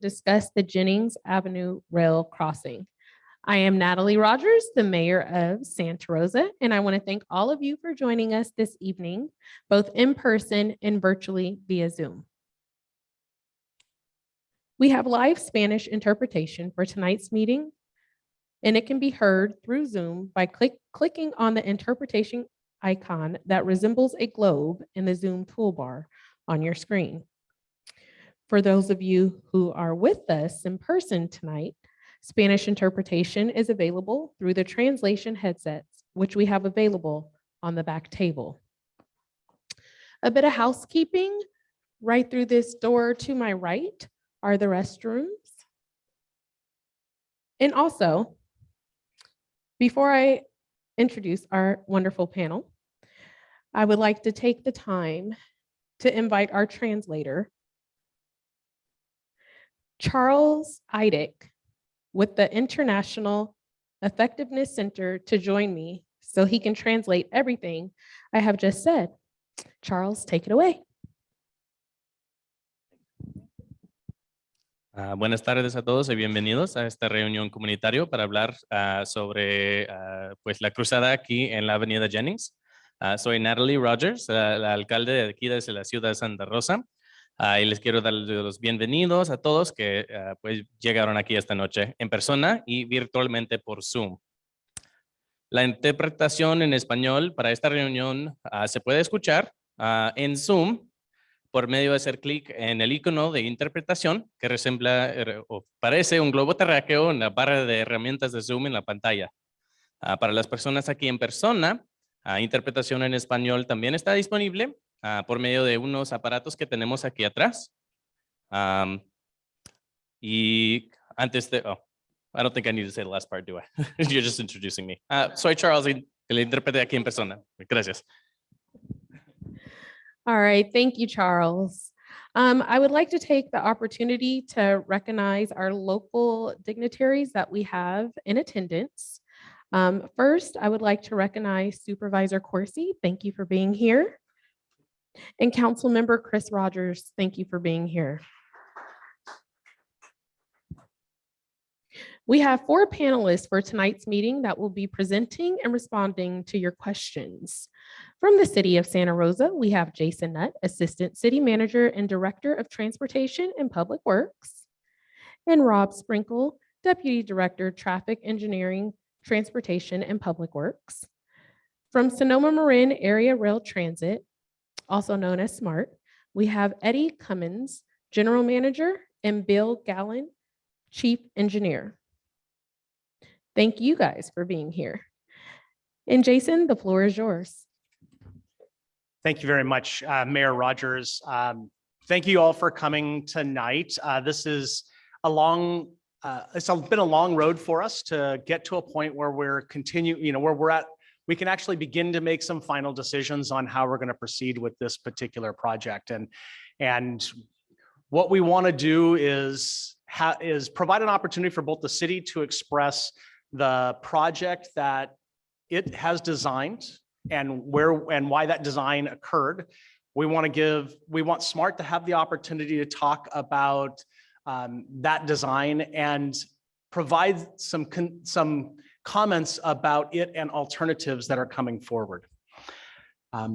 discuss the Jennings Avenue Rail Crossing. I am Natalie Rogers, the mayor of Santa Rosa, and I want to thank all of you for joining us this evening, both in person and virtually via Zoom. We have live Spanish interpretation for tonight's meeting, and it can be heard through Zoom by click, clicking on the interpretation icon that resembles a globe in the Zoom toolbar on your screen. For those of you who are with us in person tonight, Spanish interpretation is available through the translation headsets, which we have available on the back table. A bit of housekeeping, right through this door to my right are the restrooms. And also, before I introduce our wonderful panel, I would like to take the time to invite our translator, Charles Eidick, with the International Effectiveness Center to join me so he can translate everything I have just said. Charles, take it away. Ah, buenas tardes a todos y bienvenidos a esta reunión comunitario para hablar ah, sobre ah, pues la cruzada aquí en la avenida Jennings. Soy Natalie Rogers, la alcalde de aquí desde la ciudad de Santa Rosa. Ah, y les quiero dar los bienvenidos a todos que ah, pues llegaron aquí esta noche en persona y virtualmente por Zoom. La interpretación en español para esta reunión ah, se puede escuchar ah, en Zoom por medio de hacer clic en el icono de interpretación que resembla er, o parece un globo terráqueo en la barra de herramientas de Zoom en la pantalla. Para las personas aquí en persona, interpretación en español también está disponible ah, por medio de unos aparatos que tenemos aquí atrás. Am, y antes de, oh, I don't think I need to say the last part, do I? You're just introducing me. Ah, soy Charles, y que interprete aquí en persona. Gracias. All right, thank you, Charles. Um, I would like to take the opportunity to recognize our local dignitaries that we have in attendance. Um, first, I would like to recognize Supervisor Coursey. Thank you for being here. And Councilmember Chris Rogers, thank you for being here. We have four panelists for tonight's meeting that will be presenting and responding to your questions. From the City of Santa Rosa, we have Jason Nutt, Assistant City Manager and Director of Transportation and Public Works, and Rob Sprinkle, Deputy Director, Traffic Engineering, Transportation and Public Works. From Sonoma Marin Area Rail Transit, also known as SMART, we have Eddy Cumins, General Manager, and Bill Gamlin, Chief Engineer. Thank you guys for being here. And Jason, the floor is yours. Thank you very much, uh, Mayor Rogers. Um, Thank you all for coming tonight. Uh, This is a long, uh, it's been a long road for us to get to a point where we're continue, you know, where we're at, we can actually begin to make some final decisions on how we're going to proceed with this particular project. And, and what we want to do is, is provide an opportunity for both the city to express the project that it has designed and where and why that design occurred. We want to give, we want SMART to have the opportunity to talk about um, that design and provide some, some comments about it and alternatives that are coming forward. Um,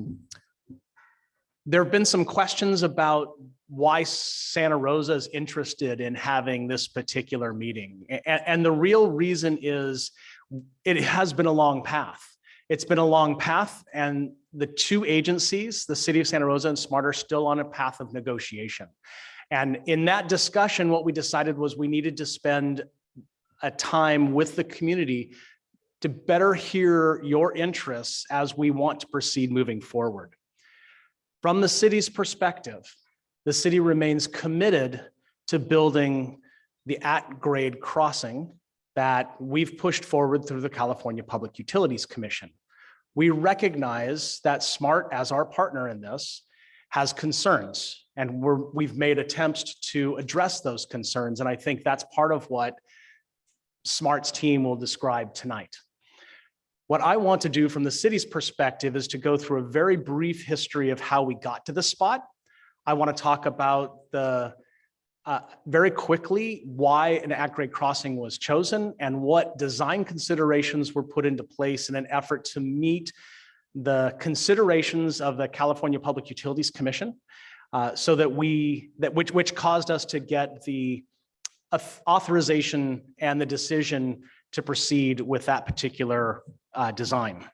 There have been some questions about why Santa Rosa is interested in having this particular meeting. A- a- and the real reason is it has been a long path. It's been a long path and the two agencies, the city of Santa Rosa and SMART are still on a path of negotiation. And in that discussion, what we decided was we needed to spend a time with the community to better hear your interests as we want to proceed moving forward. From the city's perspective, the city remains committed to building the at-grade crossing that we've pushed forward through the California Public Utilities Commission. We recognize that SMART, as our partner in this, has concerns, and we're, we've made attempts to address those concerns, and I think that's part of what SMART's team will describe tonight. What I want to do from the city's perspective is to go through a very brief history of how we got to this spot. I want to talk about the uh, very quickly why an at-grade crossing was chosen and what design considerations were put into place in an effort to meet the considerations of the California Public Utilities Commission uh, so that we, that which, which caused us to get the authorization and the decision to proceed with that particular uh, design.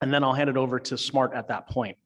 And then I'll hand it over to Smart at that point.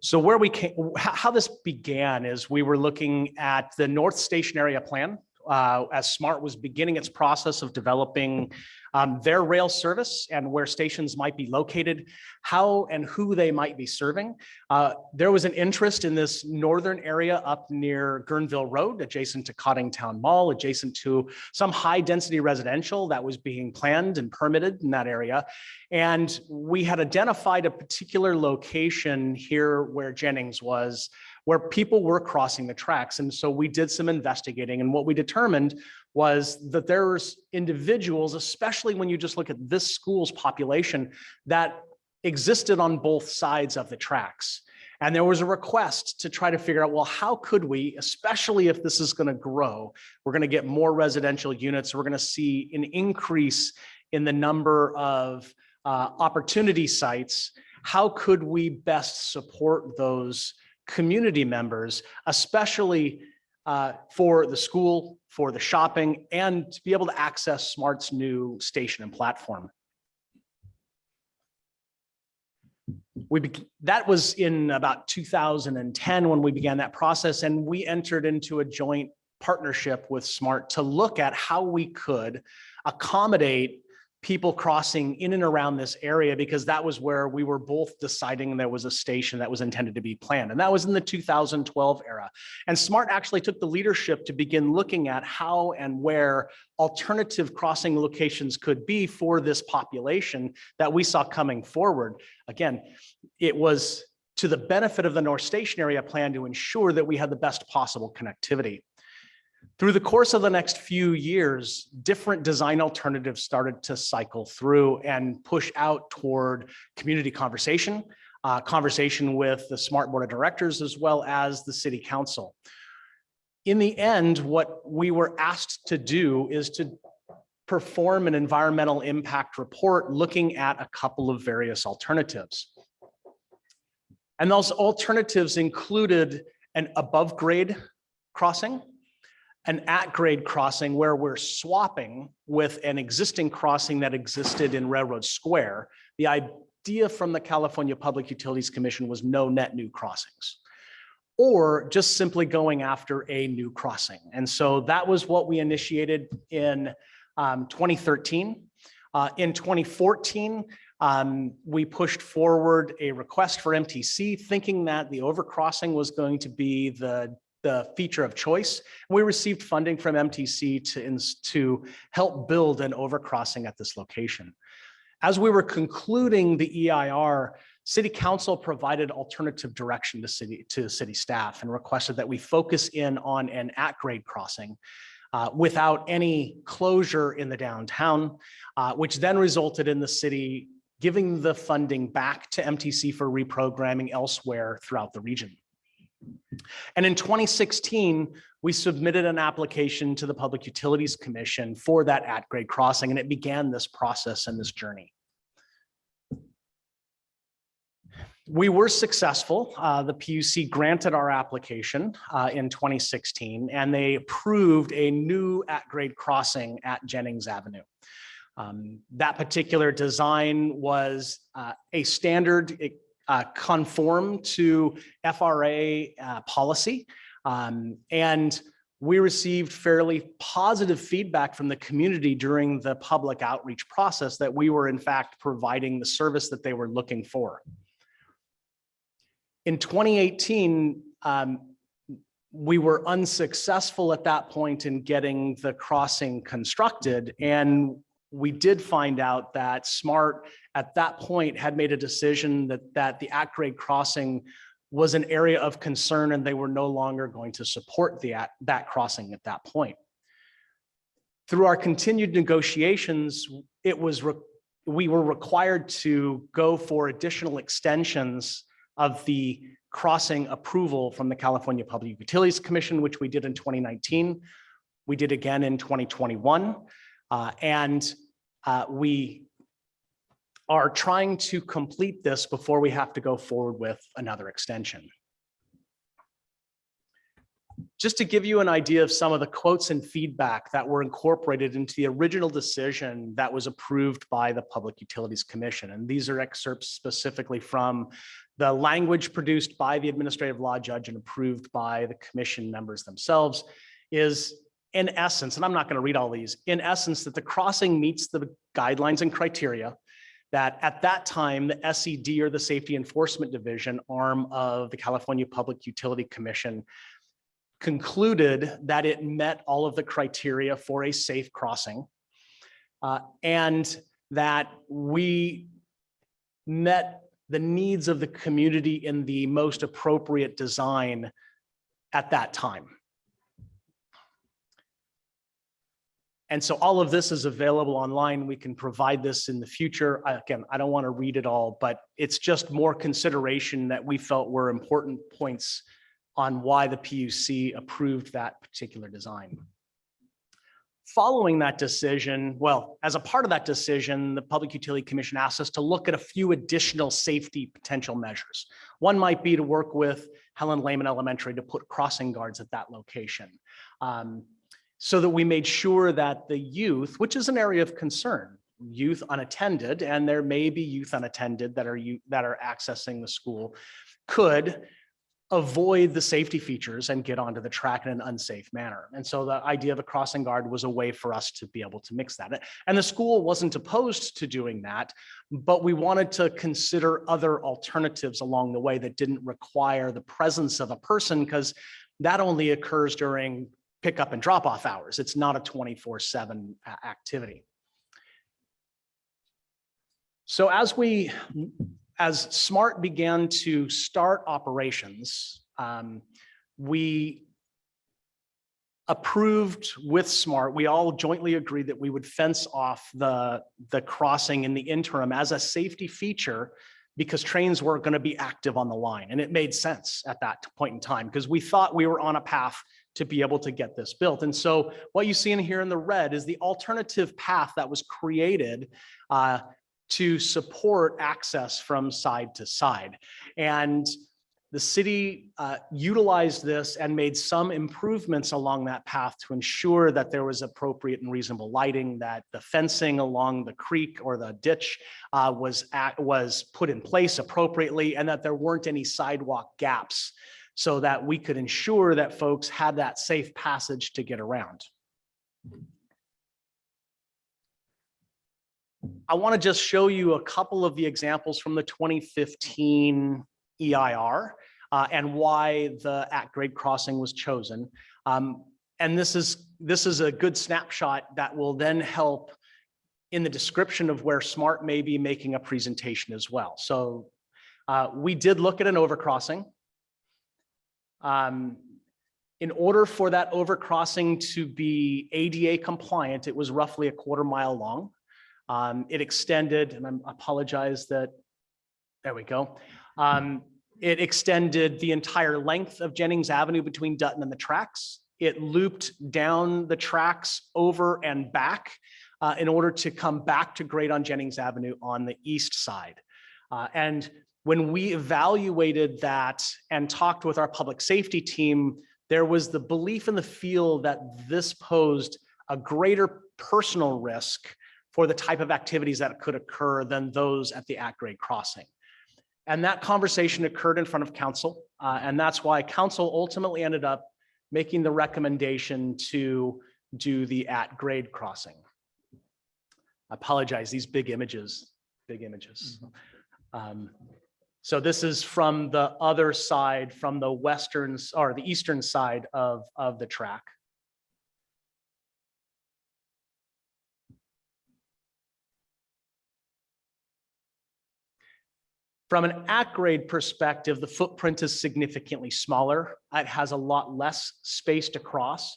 So where we came, how, how this began is we were looking at the North Station Area Plan uh, as SMART was beginning its process of developing um, their rail service and where stations might be located, how and who they might be serving. Uh, There was an interest in this northern area up near Guerneville Road, adjacent to Coddingtown Mall, adjacent to some high-density residential that was being planned and permitted in that area. And we had identified a particular location here where Jennings was, where people were crossing the tracks. And so we did some investigating and what we determined was that there's individuals, especially when you just look at this school's population, that existed on both sides of the tracks. And there was a request to try to figure out, well, how could we, especially if this is going to grow, we're going to get more residential units, we're going to see an increase in the number of uh, opportunity sites. How could we best support those community members, especially uh, for the school, for the shopping, and to be able to access Smart's new station and platform. We, that was in about 2010 when we began that process, and we entered into a joint partnership with Smart to look at how we could accommodate people crossing in and around this area because that was where we were both deciding there was a station that was intended to be planned. And that was in the 2012 era. And SMART actually took the leadership to begin looking at how and where alternative crossing locations could be for this population that we saw coming forward. Again, it was to the benefit of the North Station area plan to ensure that we had the best possible connectivity. Through the course of the next few years, different design alternatives started to cycle through and push out toward community conversation, uh, conversation with the Smart Board of Directors, as well as the City Council. In the end, what we were asked to do is to perform an environmental impact report looking at a couple of various alternatives. And those alternatives included an above grade crossing, an at-grade crossing where we're swapping with an existing crossing that existed in Railroad Square. The idea from the California Public Utilities Commission was no net new crossings. Or just simply going after a new crossing. And so that was what we initiated in um, 2013. Uh, In 2014, um, we pushed forward a request for MTC, thinking that the overcrossing was going to be the the feature of choice. We received funding from MTC to, to help build an overcrossing at this location. As we were concluding the EIR, City Council provided alternative direction to city, to city staff and requested that we focus in on an at-grade crossing uh, without any closure in the downtown, uh, which then resulted in the city giving the funding back to MTC for reprogramming elsewhere throughout the region. And in 2016, we submitted an application to the Public Utilities Commission for that at-grade crossing, and it began this process and this journey. We were successful. Uh, The PUC granted our application uh, in 2016, and they approved a new at-grade crossing at Jennings Avenue. Um, That particular design was uh, a standard, it uh, conform to FRA uh, policy. Um, And we received fairly positive feedback from the community during the public outreach process that we were in fact providing the service that they were looking for. In 2018, um, we were unsuccessful at that point in getting the crossing constructed. And we did find out that SMART at that point had made a decision that, that the at grade crossing was an area of concern and they were no longer going to support the, at- that crossing at that point. Through our continued negotiations, it was we were required to go for additional extensions of the crossing approval from the California Public Utilities Commission, which we did in 2019. We did again in 2021. uh, And uh, we are trying to complete this before we have to go forward with another extension. Just to give you an idea of some of the quotes and feedback that were incorporated into the original decision that was approved by the Public Utilities Commission. And these are excerpts specifically from the language produced by the administrative law judge and approved by the commission members themselves is in essence, and I'm not going to read all these, in essence, that the crossing meets the guidelines and criteria that at that time, the SED or the Safety Enforcement Division arm of the California Public Utility Commission concluded that it met all of the criteria for a safe crossing. uh, and that we met the needs of the community in the most appropriate design at that time. And so all of this is available online. We can provide this in the future. Again, I don't want to read it all, but it's just more consideration that we felt were important points on why the PUC approved that particular design. Following that decision, well, as a part of that decision, the Public Utility Commission asked us to look at a few additional safety potential measures. One might be to work with Helen Lehman Elementary to put crossing guards at that location. um, So that we made sure that the youth, which is an area of concern, youth unattended, and there may be youth unattended that are you, that are accessing the school, could avoid the safety features and get onto the track in an unsafe manner. And so the idea of a crossing guard was a way for us to be able to mix that. And the school wasn't opposed to doing that, but we wanted to consider other alternatives along the way that didn't require the presence of a person because that only occurs during pickup and drop off hours. It's not a 24 seven activity. So as we as SMART began to start operations, um, we approved with SMART, we all jointly agreed that we would fence off the, the crossing in the interim as a safety feature because trains were going to be active on the line. And it made sense at that point in time because we thought we were on a path to be able to get this built. And so what you see in here in the red is the alternative path that was created uh, to support access from side to side. And the city uh, utilized this and made some improvements along that path to ensure that there was appropriate and reasonable lighting, that the fencing along the creek or the ditch uh, was at, was put in place appropriately, and that there weren't any sidewalk gaps so that we could ensure that folks had that safe passage to get around. I want to just show you a couple of the examples from the 2015 EIR uh, and why the at grade crossing was chosen. Um, and this is this is a good snapshot that will then help in the description of where SMART may be making a presentation as well. So uh, we did look at an overcrossing. Um, in order for that overcrossing to be ADA compliant, it was roughly a quarter mile long. Um, it extended, and I apologize that, there we go. Um, it extended the entire length of Jennings Avenue between Dutton and the tracks. It looped down the tracks over and back uh, in order to come back to grade on Jennings Avenue on the east side. Uh, and when we evaluated that and talked with our public safety team, there was the belief in the field that this posed a greater personal risk for the type of activities that could occur than those at the at-grade crossing. And that conversation occurred in front of council. uh, and that's why council ultimately ended up making the recommendation to do the at-grade crossing. I apologize, these big images, big images. Um, So this is from the other side, from the western, or the eastern side of, of the track. From an at-grade perspective, the footprint is significantly smaller. It has a lot less space to cross.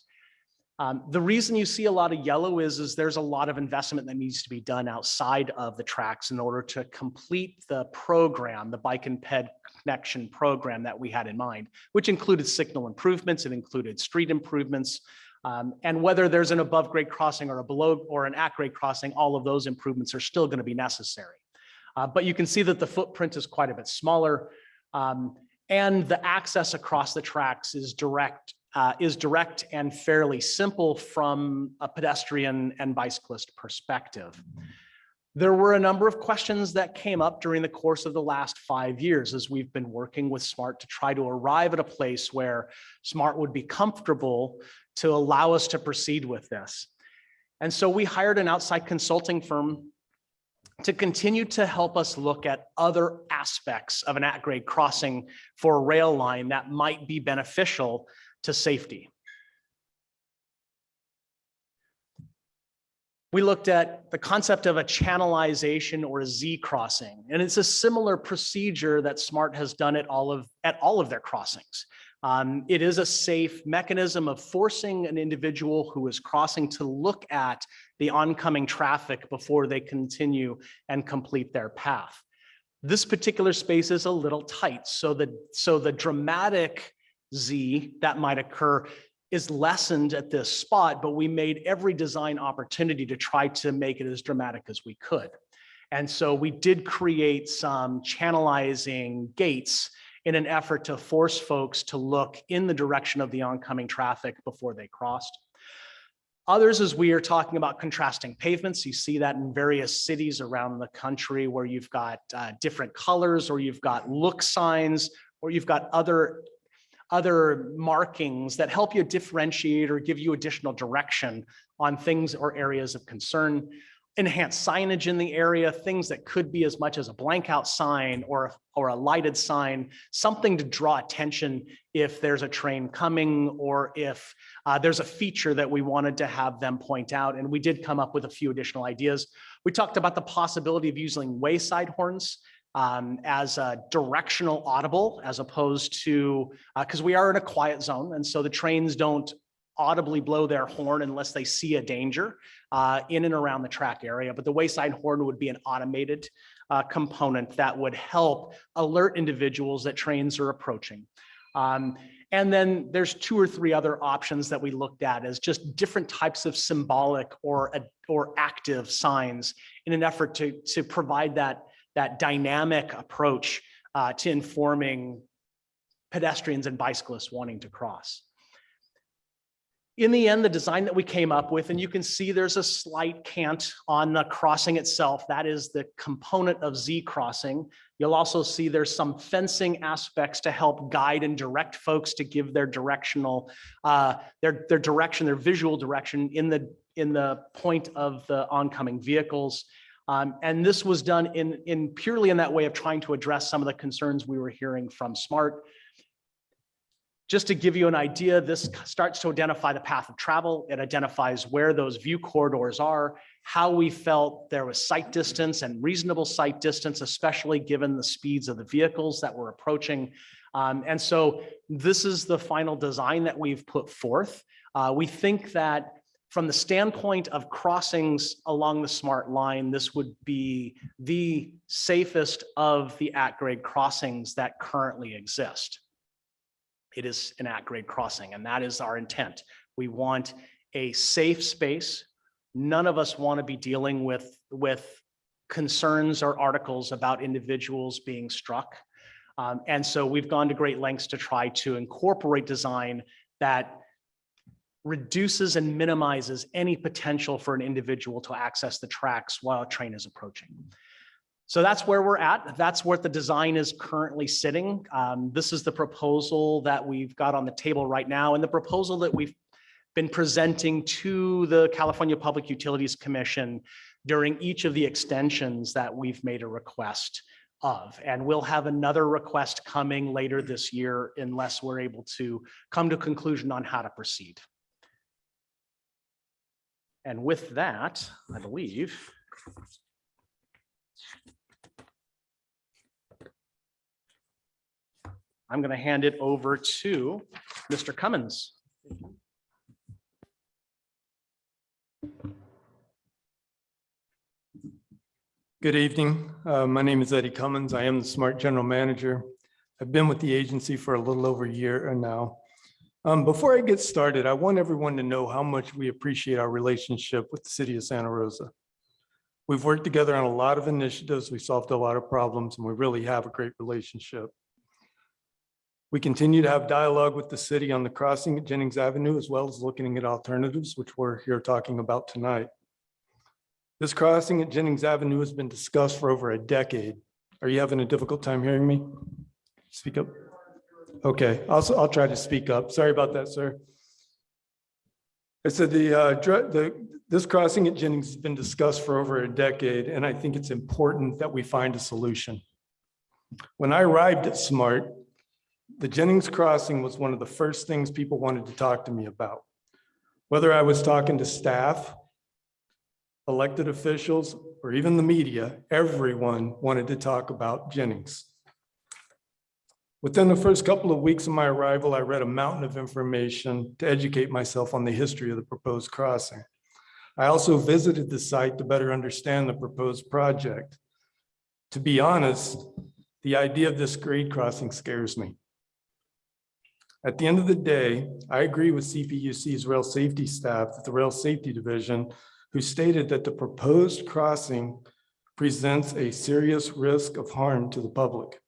Um, The reason you see a lot of yellow is, is there's a lot of investment that needs to be done outside of the tracks in order to complete the program, the bike and ped connection program that we had in mind, which included signal improvements, it included street improvements. um, And whether there's an above grade crossing or a below or an at grade crossing, all of those improvements are still going to be necessary. Uh, But you can see that the footprint is quite a bit smaller. um, And the access across the tracks is direct, uh, is direct and fairly simple from a pedestrian and bicyclist perspective. There were a number of questions that came up during the course of the last five years as we've been working with SMART to try to arrive at a place where SMART would be comfortable to allow us to proceed with this. And so we hired an outside consulting firm to continue to help us look at other aspects of an at-grade crossing for a rail line that might be beneficial to safety. We looked at the concept of a channelization or a Z crossing, and it's a similar procedure that SMART has done at all of, at all of their crossings. Um, It is a safe mechanism of forcing an individual who is crossing to look at the oncoming traffic before they continue and complete their path. This particular space is a little tight, so the, so the dramatic Z that might occur is lessened at this spot, but we made every design opportunity to try to make it as dramatic as we could. And so we did create some channelizing gates in an effort to force folks to look in the direction of the oncoming traffic before they crossed. Others, as we are talking about contrasting pavements, you see that in various cities around the country where you've got uh, different colors or you've got look signs or you've got other other markings that help you differentiate or give you additional direction on things or areas of concern. Enhanced signage in the area, things that could be as much as a blank out sign or, or a lighted sign, something to draw attention if there's a train coming or if uh, there's a feature that we wanted to have them point out. And we did come up with a few additional ideas. We talked about the possibility of using wayside horns um, as a directional audible as opposed to, because we are in a quiet zone. And so the trains don't audibly blow their horn unless they see a danger uh, in and around the track area. But the wayside horn would be an automated uh, component that would help alert individuals that trains are approaching. Um, and then there's two or three other options that we looked at as just different types of symbolic or, or active signs in an effort to, to provide that that dynamic approach uh, to informing pedestrians and bicyclists wanting to cross. In the end, the design that we came up with, and you can see there's a slight cant on the crossing itself. That is the component of Z crossing. You'll also see there's some fencing aspects to help guide and direct folks to give their directional, uh, their, their direction, their visual direction in the, in the point of the oncoming vehicles. Um, and this was done in, in purely in that way of trying to address some of the concerns we were hearing from SMART. Just to give you an idea, this starts to identify the path of travel. It identifies where those view corridors are, how we felt there was sight distance and reasonable sight distance, especially given the speeds of the vehicles that were approaching. Um, and so this is the final design that we've put forth. Uh, we think that from the standpoint of crossings along the smart line, this would be the safest of the at-grade crossings that currently exist. It is an at-grade crossing, and that is our intent. We want a safe space. None of us want to be dealing with, with concerns or articles about individuals being struck. Um, and so we've gone to great lengths to try to incorporate design that reduces and minimizes any potential for an individual to access the tracks while a train is approaching. So that's where we're at. That's where the design is currently sitting. Um, this is the proposal that we've got on the table right now and the proposal that we've been presenting to the California Public Utilities Commission during each of the extensions that we've made a request of. And we'll have another request coming later this year unless we're able to come to conclusion on how to proceed. And with that, I believe, I'm going to hand it over to Mr. Cumins. Good evening. Uh, my name is Eddy Cumins. I am the SMART General Manager. I've been with the agency for a little over a year now. Um, Before I get started, I want everyone to know how much we appreciate our relationship with the city of Santa Rosa. We've worked together on a lot of initiatives. We solved a lot of problems, and we really have a great relationship. We continue to have dialogue with the city on the crossing at Jennings Avenue, as well as looking at alternatives, which we're here talking about tonight. This crossing at Jennings Avenue has been discussed for over a decade. Are you having a difficult time hearing me? Speak up. Okay, also, I'll try to speak up. Sorry about that, sir. I said the, uh, the, this crossing at Jennings has been discussed for over a decade, and I think it's important that we find a solution. When I arrived at SMART, the Jennings crossing was one of the first things people wanted to talk to me about. Whether I was talking to staff, elected officials, or even the media, everyone wanted to talk about Jennings. Within the first couple of weeks of my arrival, I read a mountain of information to educate myself on the history of the proposed crossing. I also visited the site to better understand the proposed project. To be honest, the idea of this grade crossing scares me. At the end of the day, I agree with CPUC's rail safety staff the Rail Safety Division who stated that the proposed crossing presents a serious risk of harm to the public.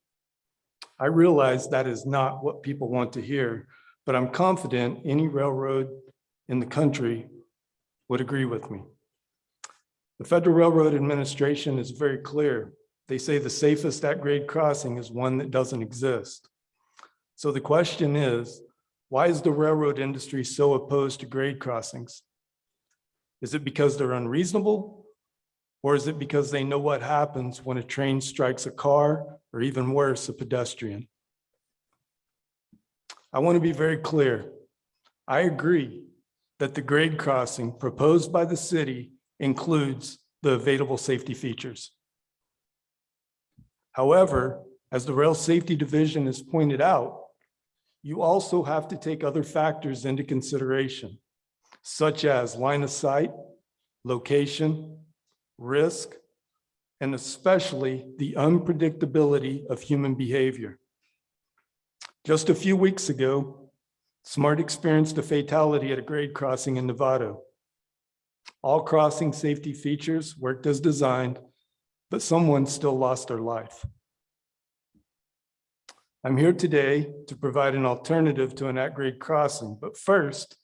I realize that is not what people want to hear, but I'm confident any railroad in the country would agree with me. The Federal Railroad Administration is very clear. They say the safest at-grade crossing is one that doesn't exist. So the question is, why is the railroad industry so opposed to grade crossings? Is it because they're unreasonable? Or is it because they know what happens when a train strikes a car or even worse, a pedestrian? I want to be very clear. I agree that the grade crossing proposed by the city includes the available safety features. However, as the Rail Safety Division has pointed out, you also have to take other factors into consideration such as line of sight, location, risk, and especially the unpredictability of human behavior. Just a few weeks ago, SMART experienced a fatality at a grade crossing in Novato. All crossing safety features worked as designed, but someone still lost their life. I'm here today to provide an alternative to an at-grade crossing, but first,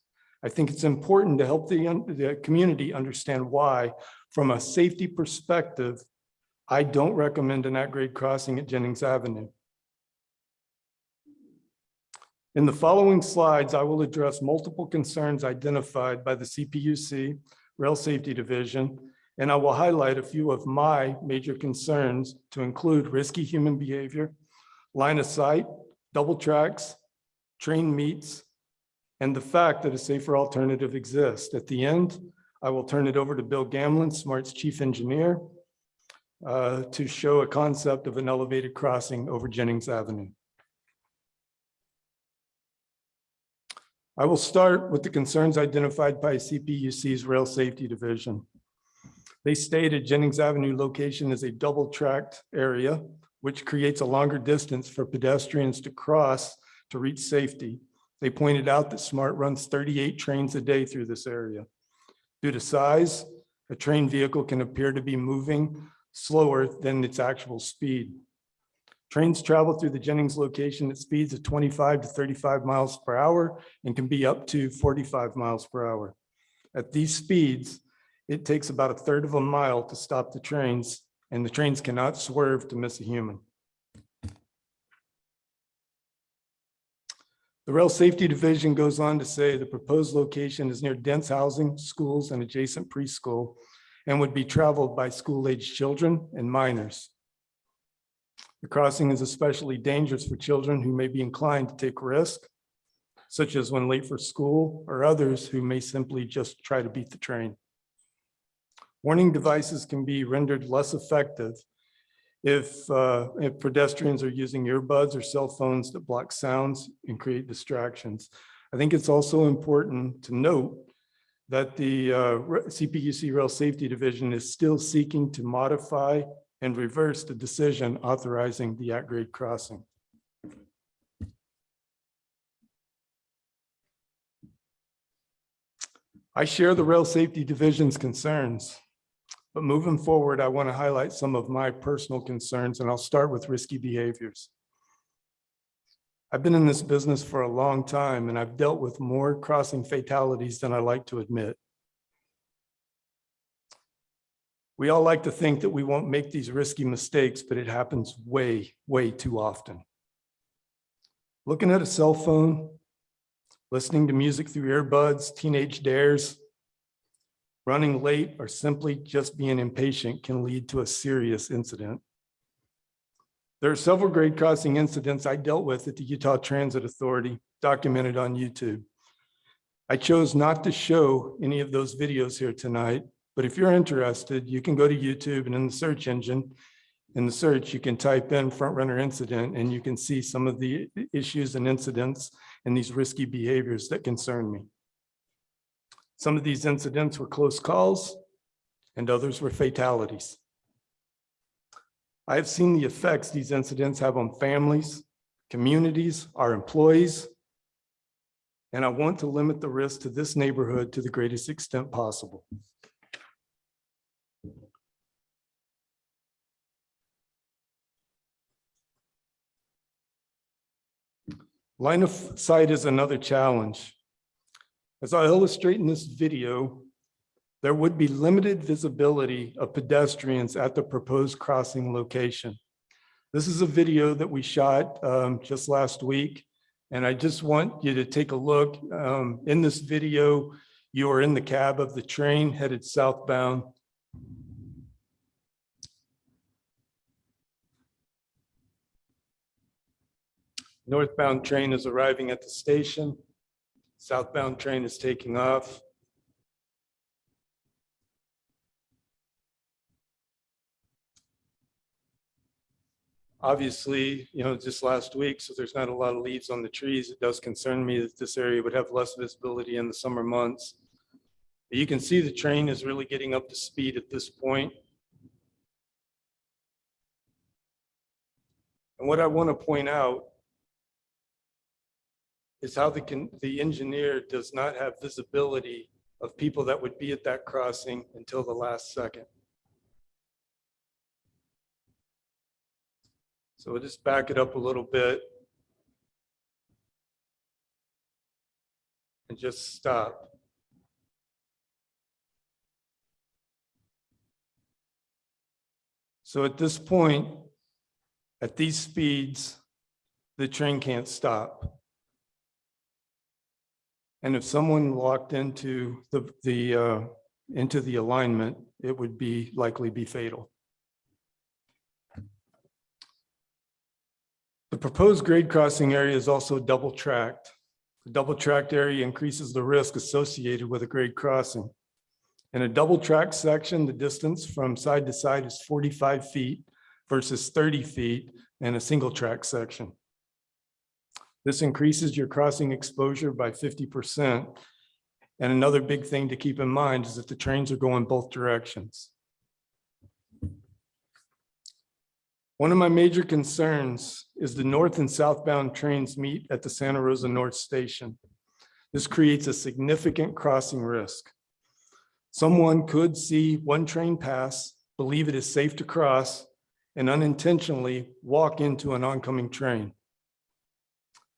I think it's important to help the, the community understand why, from a safety perspective, I don't recommend an at-grade crossing at Jennings Avenue. In the following slides, I will address multiple concerns identified by the CPUC Rail Safety Division, and I will highlight a few of my major concerns to include risky human behavior, line of sight, double tracks, train meets, and the fact that a safer alternative exists. At the end, I will turn it over to Bill Gamlin, Smart's chief engineer, uh, to show a concept of an elevated crossing over Jennings Avenue. I will start with the concerns identified by CPUC's Rail Safety Division. They stated Jennings Avenue location is a double-tracked area, which creates a longer distance for pedestrians to cross to reach safety. They pointed out that SMART runs 38 trains a day through this area. Due to size, a train vehicle can appear to be moving slower than its actual speed. Trains travel through the Jennings location at speeds of 25 to 35 miles per hour and can be up to 45 miles per hour. At these speeds, it takes about a third of a mile to stop the trains, and the trains cannot swerve to miss a human. The Rail Safety Division goes on to say the proposed location is near dense housing, schools, and adjacent preschool, and would be traveled by school-aged children and minors. The crossing is especially dangerous for children who may be inclined to take risk, such as when late for school, or others who may simply just try to beat the train. Warning devices can be rendered less effective if, uh, if pedestrians are using earbuds or cell phones that block sounds and create distractions. I think it's also important to note that the uh, CPUC Rail Safety Division is still seeking to modify and reverse the decision authorizing the at-grade crossing. I share the Rail Safety Division's concerns, but moving forward, I want to highlight some of my personal concerns, and I'll start with risky behaviors. I've been in this business for a long time, and I've dealt with more crossing fatalities than I like to admit. We all like to think that we won't make these risky mistakes, but it happens way, way too often. Looking at a cell phone, listening to music through earbuds, teenage dares, running late, or simply just being impatient can lead to a serious incident. There are several grade crossing incidents I dealt with at the Utah Transit Authority documented on YouTube. I chose not to show any of those videos here tonight, but if you're interested, you can go to YouTube and in the search engine, in the search, you can type in front runner incident and you can see some of the issues and incidents and these risky behaviors that concern me. Some of these incidents were close calls and others were fatalities. I have seen the effects these incidents have on families, communities, our employees, and I want to limit the risk to this neighborhood to the greatest extent possible. Line of sight is another challenge. As I illustrate in this video, there would be limited visibility of pedestrians at the proposed crossing location. This is a video that we shot um, just last week, and I just want you to take a look. Um, In this video, you are in the cab of the train headed southbound. Northbound train is arriving at the station. Southbound train is taking off. Obviously, you know, just last week, so there's not a lot of leaves on the trees. It does concern me that this area would have less visibility in the summer months. But You can see the train is really getting up to speed at this point. And what I want to point out is how the, the engineer does not have visibility of people that would be at that crossing until the last second. So we'll just back it up a little bit. And just stop. So at this point, at these speeds, the train can't stop. And if someone walked into the, the, uh, into the alignment, it would be, likely be fatal. The proposed grade crossing area is also double tracked. The double tracked area increases the risk associated with a grade crossing. In a double track section, the distance from side to side is 45 feet versus 30 feet in a single track section. This increases your crossing exposure by 50%. And another big thing to keep in mind is that the trains are going both directions. One of my major concerns is the north and southbound trains meet at the Santa Rosa North Station. This creates a significant crossing risk. Someone could see one train pass, believe it is safe to cross, and unintentionally walk into an oncoming train.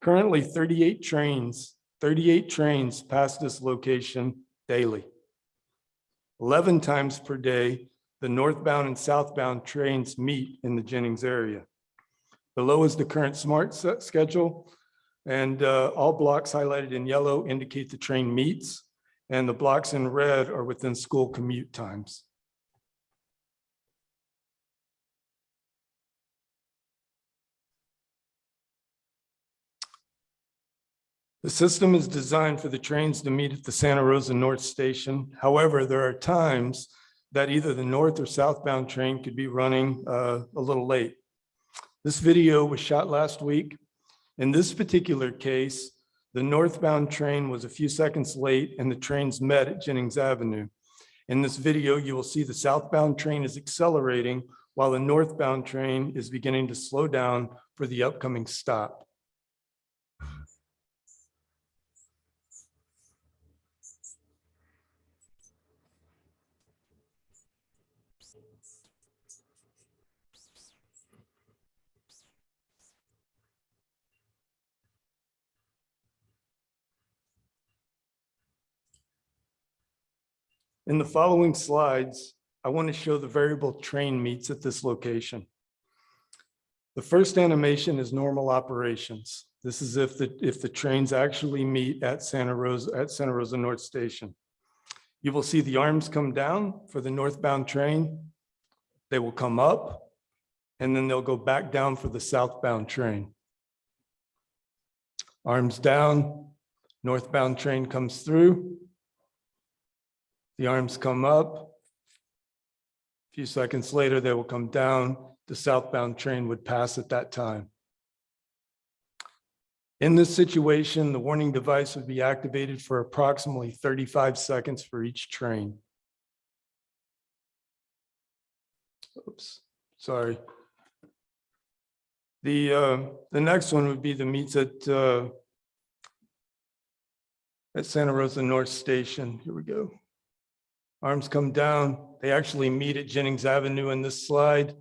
Currently, 38 trains, 38 trains pass this location daily. 11 times per day, the northbound and southbound trains meet in the Jennings area. Below is the current SMART schedule, and uh, all blocks highlighted in yellow indicate the train meets, and the blocks in red are within school commute times. The system is designed for the trains to meet at the Santa Rosa North Station. However, there are times that either the north or southbound train could be running uh, a little late. This video was shot last week. In this particular case, The northbound train was a few seconds late and the trains met at Jennings Avenue. In this video, you will see the southbound train is accelerating while the northbound train is beginning to slow down for the upcoming stop. In the following slides, I want to show the variable train meets at this location. The first animation is normal operations. This is if the, if the trains actually meet at Santa Rosa, at Santa Rosa North Station. You will see the arms come down for the northbound train. They will come up and then they'll go back down for the southbound train. Arms down, northbound train comes through. The arms come up. A few seconds later, they will come down. The southbound train would pass at that time. In this situation, the warning device would be activated for approximately 35 seconds for each train. Oops, sorry. The, uh, the next one would be the meets at, uh, at Santa Rosa North Station. Here we go. Arms come down. They actually meet at Jennings Avenue in this slide.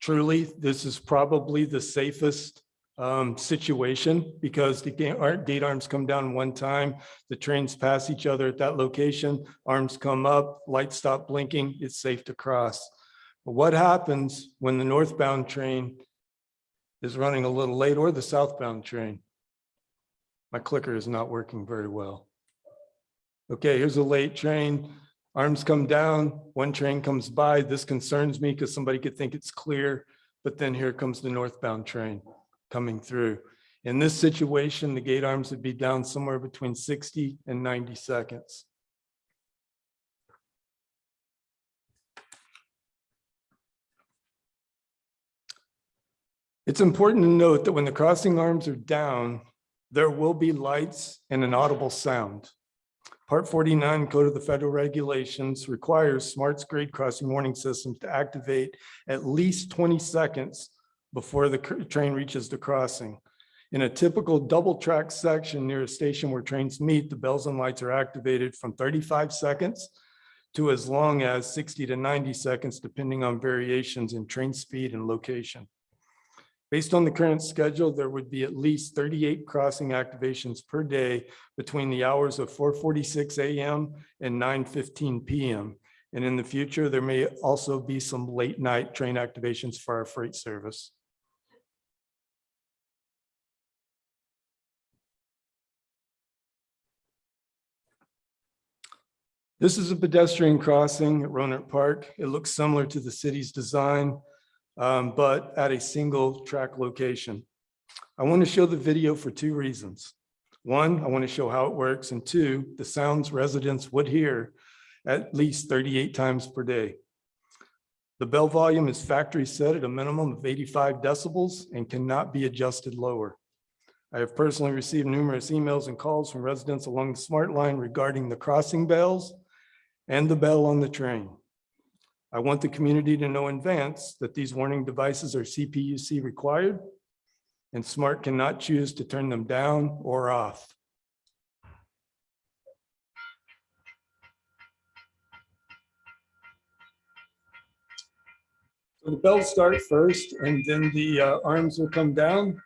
Truly, this is probably the safest um, situation because the ga- gate arms come down one time, the trains pass each other at that location, arms come up, lights stop blinking, it's safe to cross. But what happens when the northbound train is running a little late or the southbound train? My clicker is not working very well. Okay, here's a late train. Arms come down, one train comes by. This concerns me because somebody could think it's clear, but then here comes the northbound train coming through. In this situation, the gate arms would be down somewhere between 60 and 90 seconds. It's important to note that when the crossing arms are down, there will be lights and an audible sound. Part 49 Code of the Federal Regulations requires smarts grade crossing warning systems to activate at least 20 seconds before the train reaches the crossing. In a typical double track section near a station where trains meet, the bells and lights are activated from 35 seconds to as long as 60 to 90 seconds, depending on variations in train speed and location. Based on the current schedule, there would be at least 38 crossing activations per day between the hours of 4:46 AM and 9:15 PM. And in the future, there may also be some late night train activations for our freight service. This is a pedestrian crossing at Rohnert Park. It looks similar to the city's design, um, but at a single track location. I want to show the video for two reasons. One, I want to show how it works, and two, the sounds residents would hear at least 38 times per day. The bell volume is factory set at a minimum of 85 decibels and cannot be adjusted lower. I have personally received numerous emails and calls from residents along the Smart Line regarding the crossing bells and the bell on the train. I want the community to know in advance that these warning devices are CPUC required and Smart cannot choose to turn them down or off. So the bells start first and then the uh, arms will come down.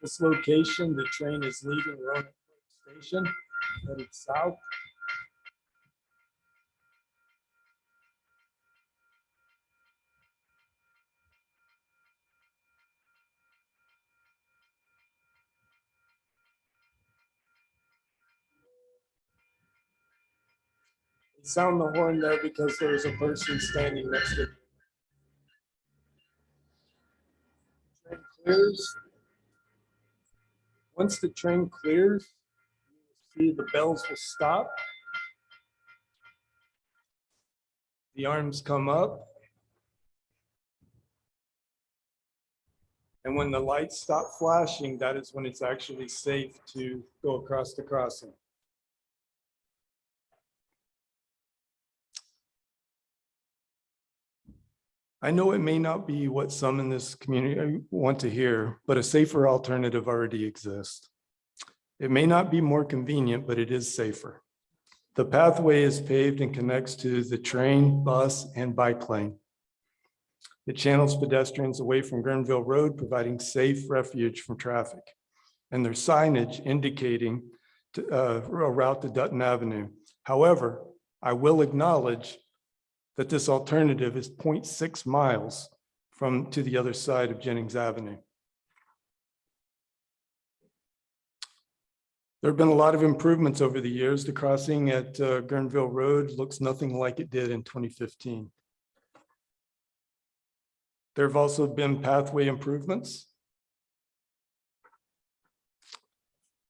This location, the train is leaving Rohnert Station, headed south. Sound the horn there because there's a person standing next to. Train clears. Once the train clears, see the bells will stop. The arms come up. And when the lights stop flashing, that is when it's actually safe to go across the crossing. I know it may not be what some in this community want to hear, but a safer alternative already exists. It may not be more convenient, but it is safer. The pathway is paved and connects to the train, bus, and bike lane. It channels pedestrians away from Guerneville Road, providing safe refuge from traffic. And there's signage indicating to, uh, a route to Dutton Avenue. However, I will acknowledge that this alternative is 0.6 miles from to the other side of Jennings Avenue. There have been a lot of improvements over the years. The crossing at uh, Guerneville Road looks nothing like it did in 2015. There have also been pathway improvements.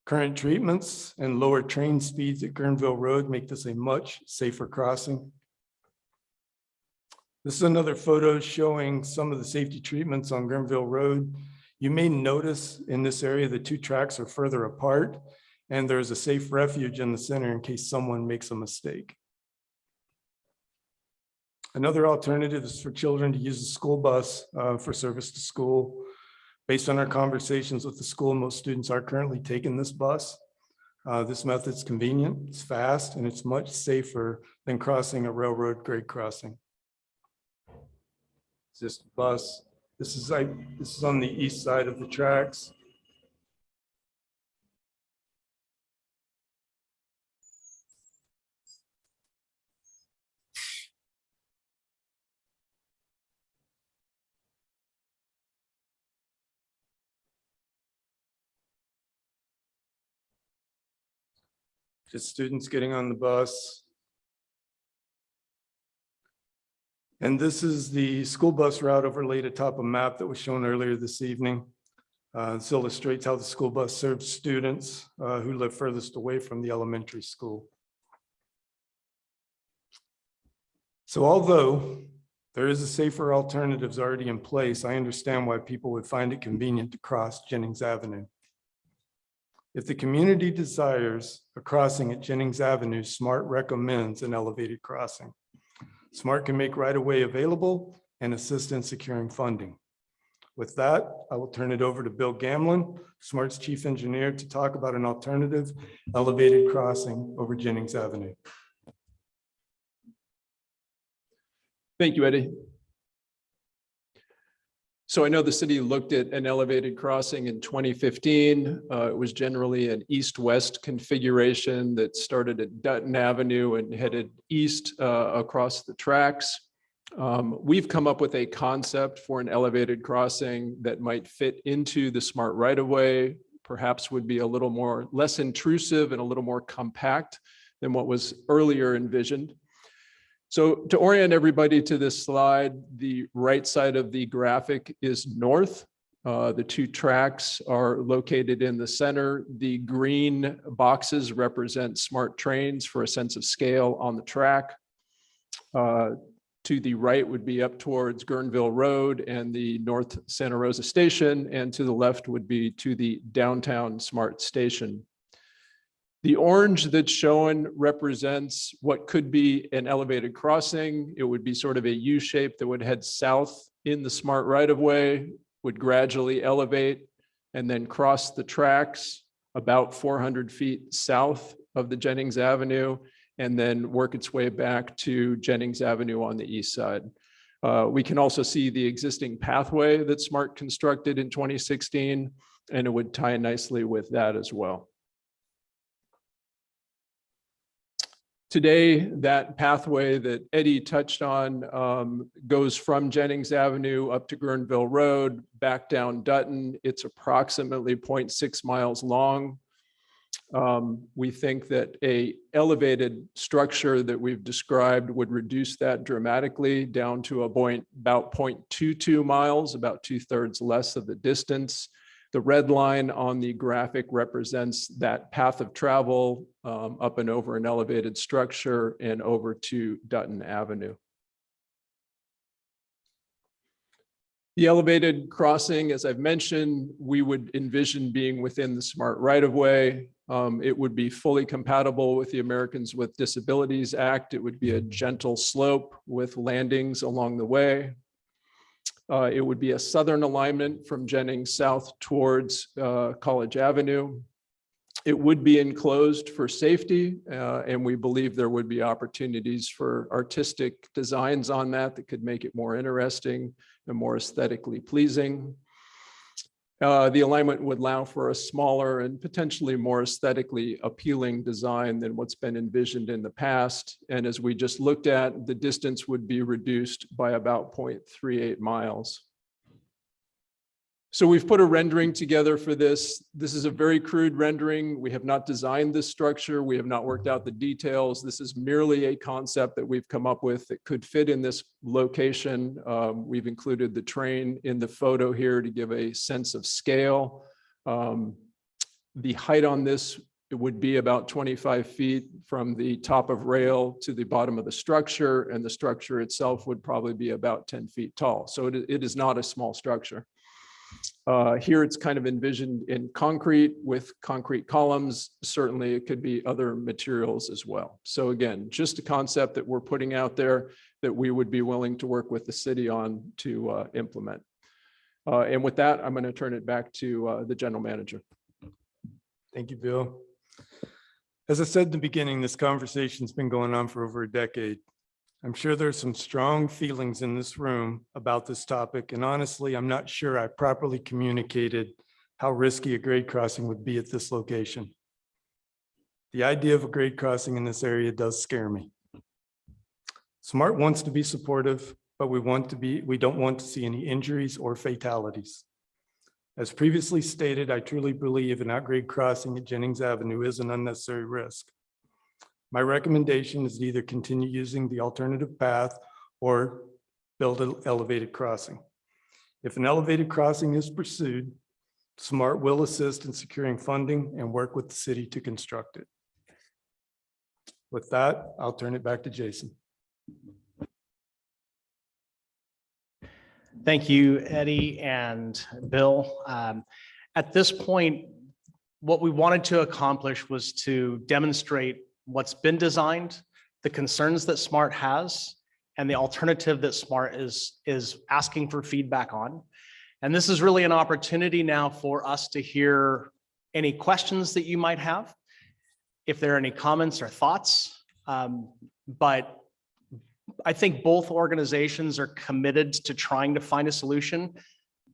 Current treatments and lower train speeds at Guerneville Road make this a much safer crossing. This is another photo showing some of the safety treatments on Guerneville Road. You may notice in this area, the two tracks are further apart and there's a safe refuge in the center in case someone makes a mistake. Another alternative is for children to use the school bus uh, for service to school. Based on our conversations with the school, most students are currently taking this bus. Uh, This method's convenient, it's fast, and it's much safer than crossing a railroad grade crossing. Just bus. This is like, this is on the east side of the tracks. just students getting on the bus. And this is the school bus route overlaid atop a map that was shown earlier this evening. Uh, This illustrates how the school bus serves students uh, who live furthest away from the elementary school. So although there is a safer alternatives already in place, I understand why people would find it convenient to cross Jennings Avenue. If the community desires a crossing at Jennings Avenue, SMART recommends an elevated crossing. SMART can make right-of-way available and assist in securing funding. With that, I will turn it over to Bill Gamlin, SMART's chief engineer, to talk about an alternative elevated crossing over Jennings Avenue. Thank you, Eddie. So I know the city looked at an elevated crossing in 2015. Uh, It was generally an east-west configuration that started at Dutton Avenue and headed east uh, across the tracks. Um, We've come up with a concept for an elevated crossing that might fit into the smart right-of-way, perhaps would be a little more, less intrusive and a little more compact than what was earlier envisioned. So to orient everybody to this slide, the right side of the graphic is north. Uh, The two tracks are located in the center. The green boxes represent smart trains for a sense of scale on the track. Uh, To the right would be up towards Guerneville Road and the North Santa Rosa Station, and to the left would be to the downtown Smart Station. The orange that's shown represents what could be an elevated crossing. It would be sort of a U shape that would head south in the smart right of way, would gradually elevate and then cross the tracks about 400 feet south of the Jennings Avenue and then work its way back to Jennings Avenue on the east side. Uh, We can also see the existing pathway that Smart constructed in 2016, and it would tie nicely with that as well. Today, that pathway that Eddie touched on um, goes from Jennings Avenue up to Guerneville Road, back down Dutton. It's approximately 0.6 miles long. Um, We think that a elevated structure that we've described would reduce that dramatically down to a point about 0.22 miles, about two thirds less of the distance. The red line on the graphic represents that path of travel um, up and over an elevated structure and over to Dutton Avenue. The elevated crossing, as I've mentioned, we would envision being within the smart right of way. Um, It would be fully compatible with the Americans with Disabilities Act. It would be a gentle slope with landings along the way. Uh, It would be a southern alignment from Jennings south towards uh, College Avenue. It would be enclosed for safety, uh, and we believe there would be opportunities for artistic designs on that that could make it more interesting and more aesthetically pleasing. Uh, The alignment would allow for a smaller and potentially more aesthetically appealing design than what's been envisioned in the past. And as we just looked at, the distance would be reduced by about 0.38 miles. So we've put a rendering together for this. This is a very crude rendering. We have not designed this structure. We have not worked out the details. This is merely a concept that we've come up with that could fit in this location. Um, We've included the train in the photo here to give a sense of scale. Um, The height on this would be about 25 feet from the top of rail to the bottom of the structure, and the structure itself would probably be about 10 feet tall. So it it is not a small structure. Uh, Here it's kind of envisioned in concrete with concrete columns. Certainly it could be other materials as well. So again, just a concept that we're putting out there that we would be willing to work with the city on to uh, implement. Uh, And with that, I'm going to turn it back to uh, the general manager. Thank you, Bill. As I said in the beginning, this conversation's been going on for over a decade. I'm sure there's some strong feelings in this room about this topic, and honestly, I'm not sure I properly communicated how risky a grade crossing would be at this location. The idea of a grade crossing in this area does scare me. Smart wants to be supportive, but we want to be, we don't want to see any injuries or fatalities. As previously stated, I truly believe an at-grade crossing at Jennings Avenue is an unnecessary risk. My recommendation is to either continue using the alternative path or build an elevated crossing. If an elevated crossing is pursued, SMART will assist in securing funding and work with the city to construct it. With that, I'll turn it back to Jason. Thank you, Eddie and Bill. Um, At this point, what we wanted to accomplish was to demonstrate what's been designed, the concerns that SMART has, and the alternative that SMART is, is asking for feedback on. And this is really an opportunity now for us to hear any questions that you might have, if there are any comments or thoughts. Um, But I think both organizations are committed to trying to find a solution,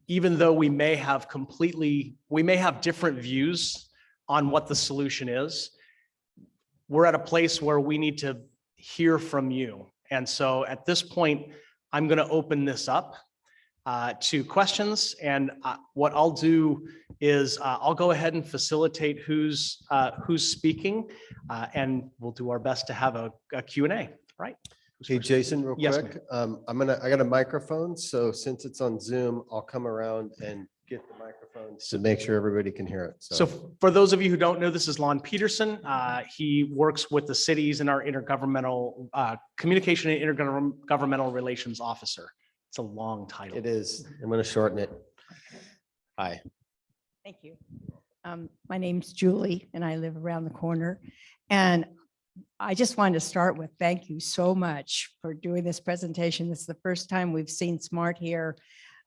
even though we may have completely, we may have different views on what the solution is. We're at a place where we need to hear from you. And so at this point, I'm going to open this up uh, to questions. And uh, what I'll do is uh, I'll go ahead and facilitate who's, uh, who's speaking. uh, And we'll do our best to have a Q&A. right? Who's Hey. Jason, real Yes, quick, um, I'm gonna, I got a microphone, so since it's on Zoom, I'll come around and get the microphone to make sure everybody can hear it. So for those of you who don't know, this is Lon Peterson. Uh, He works with the cities and our intergovernmental, uh, communication and intergovernmental relations officer. It's a long title. It is, I'm gonna shorten it. Hi. Thank you. Um, My name's Julie and I live around the corner. And I just wanted to start with, thank you so much for doing this presentation. This is the first time we've seen Smart here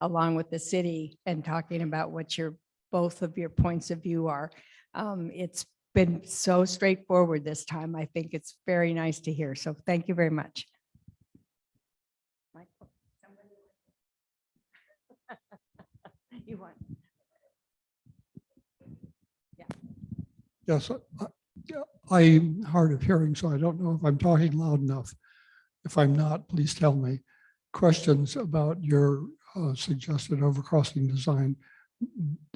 along with the city and talking about what your, both of your points of view are. Um, It's been so straightforward this time. I think it's very nice to hear. So thank you very much. You want? Yes, I- yeah, I'm hard of hearing, so I don't know if I'm talking loud enough. If I'm not, please tell me. Questions about your uh, suggested overcrossing design.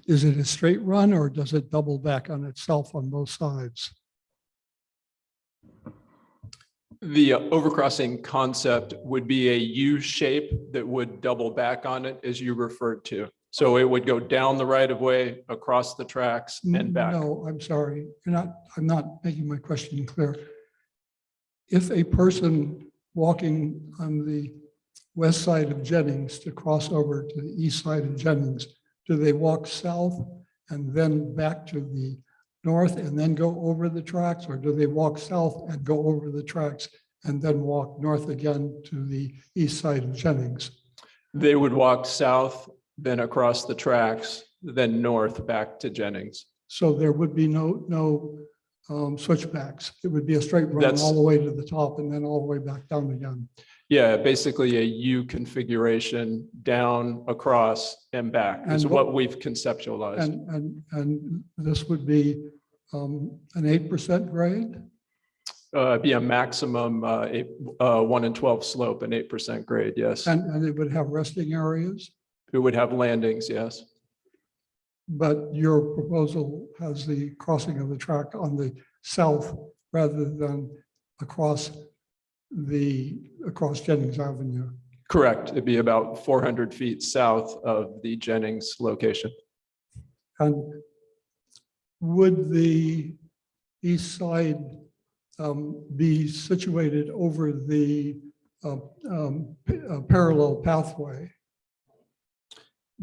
Is it a straight run or does it double back on itself on both sides? The uh, overcrossing concept would be a U shape that would double back on it as you referred to. So it would go down the right of way, across the tracks and back. No, I'm sorry. You're not, I'm not making my question clear. If a person walking on the west side of Jennings to cross over to the east side of Jennings, do they walk south and then back to the north and then go over the tracks? Or do they walk south and go over the tracks and then walk north again to the east side of Jennings? They would walk south, then across the tracks, then north back to Jennings. So there would be no, no um, switchbacks. It would be a straight run That's- all the way to the top and then all the way back down again. Yeah, basically a U configuration down, across and back is And what- what we've conceptualized. And, and, and this would be um, an eight percent grade? Uh, be a maximum, uh, eight, uh, one in twelve slope and eight percent grade, yes. And, and it would have resting areas? It would have landings, yes. But your proposal has the crossing of the track on the south rather than across the, across Jennings Avenue. Correct. It'd be about four hundred feet south of the Jennings location. And would the east side um, be situated over the uh, um, uh, parallel pathway?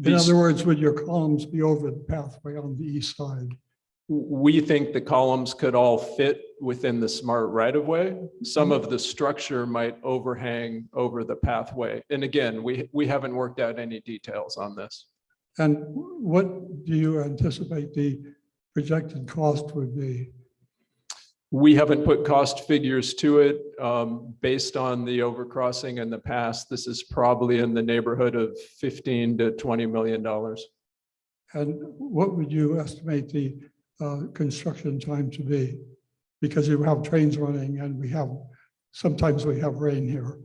In These- other words, would your columns be over the pathway on the east side? We think the columns could all fit within the smart right of way. Some of the structure might overhang over the pathway. And again, we, we haven't worked out any details on this. And what do you anticipate the projected cost would be? We haven't put cost figures to it. Um, based on the overcrossing in the past, this is probably in the neighborhood of fifteen to twenty million dollars. And what would you estimate the uh, construction time to be? Because you have trains running and we have, sometimes we have rain here.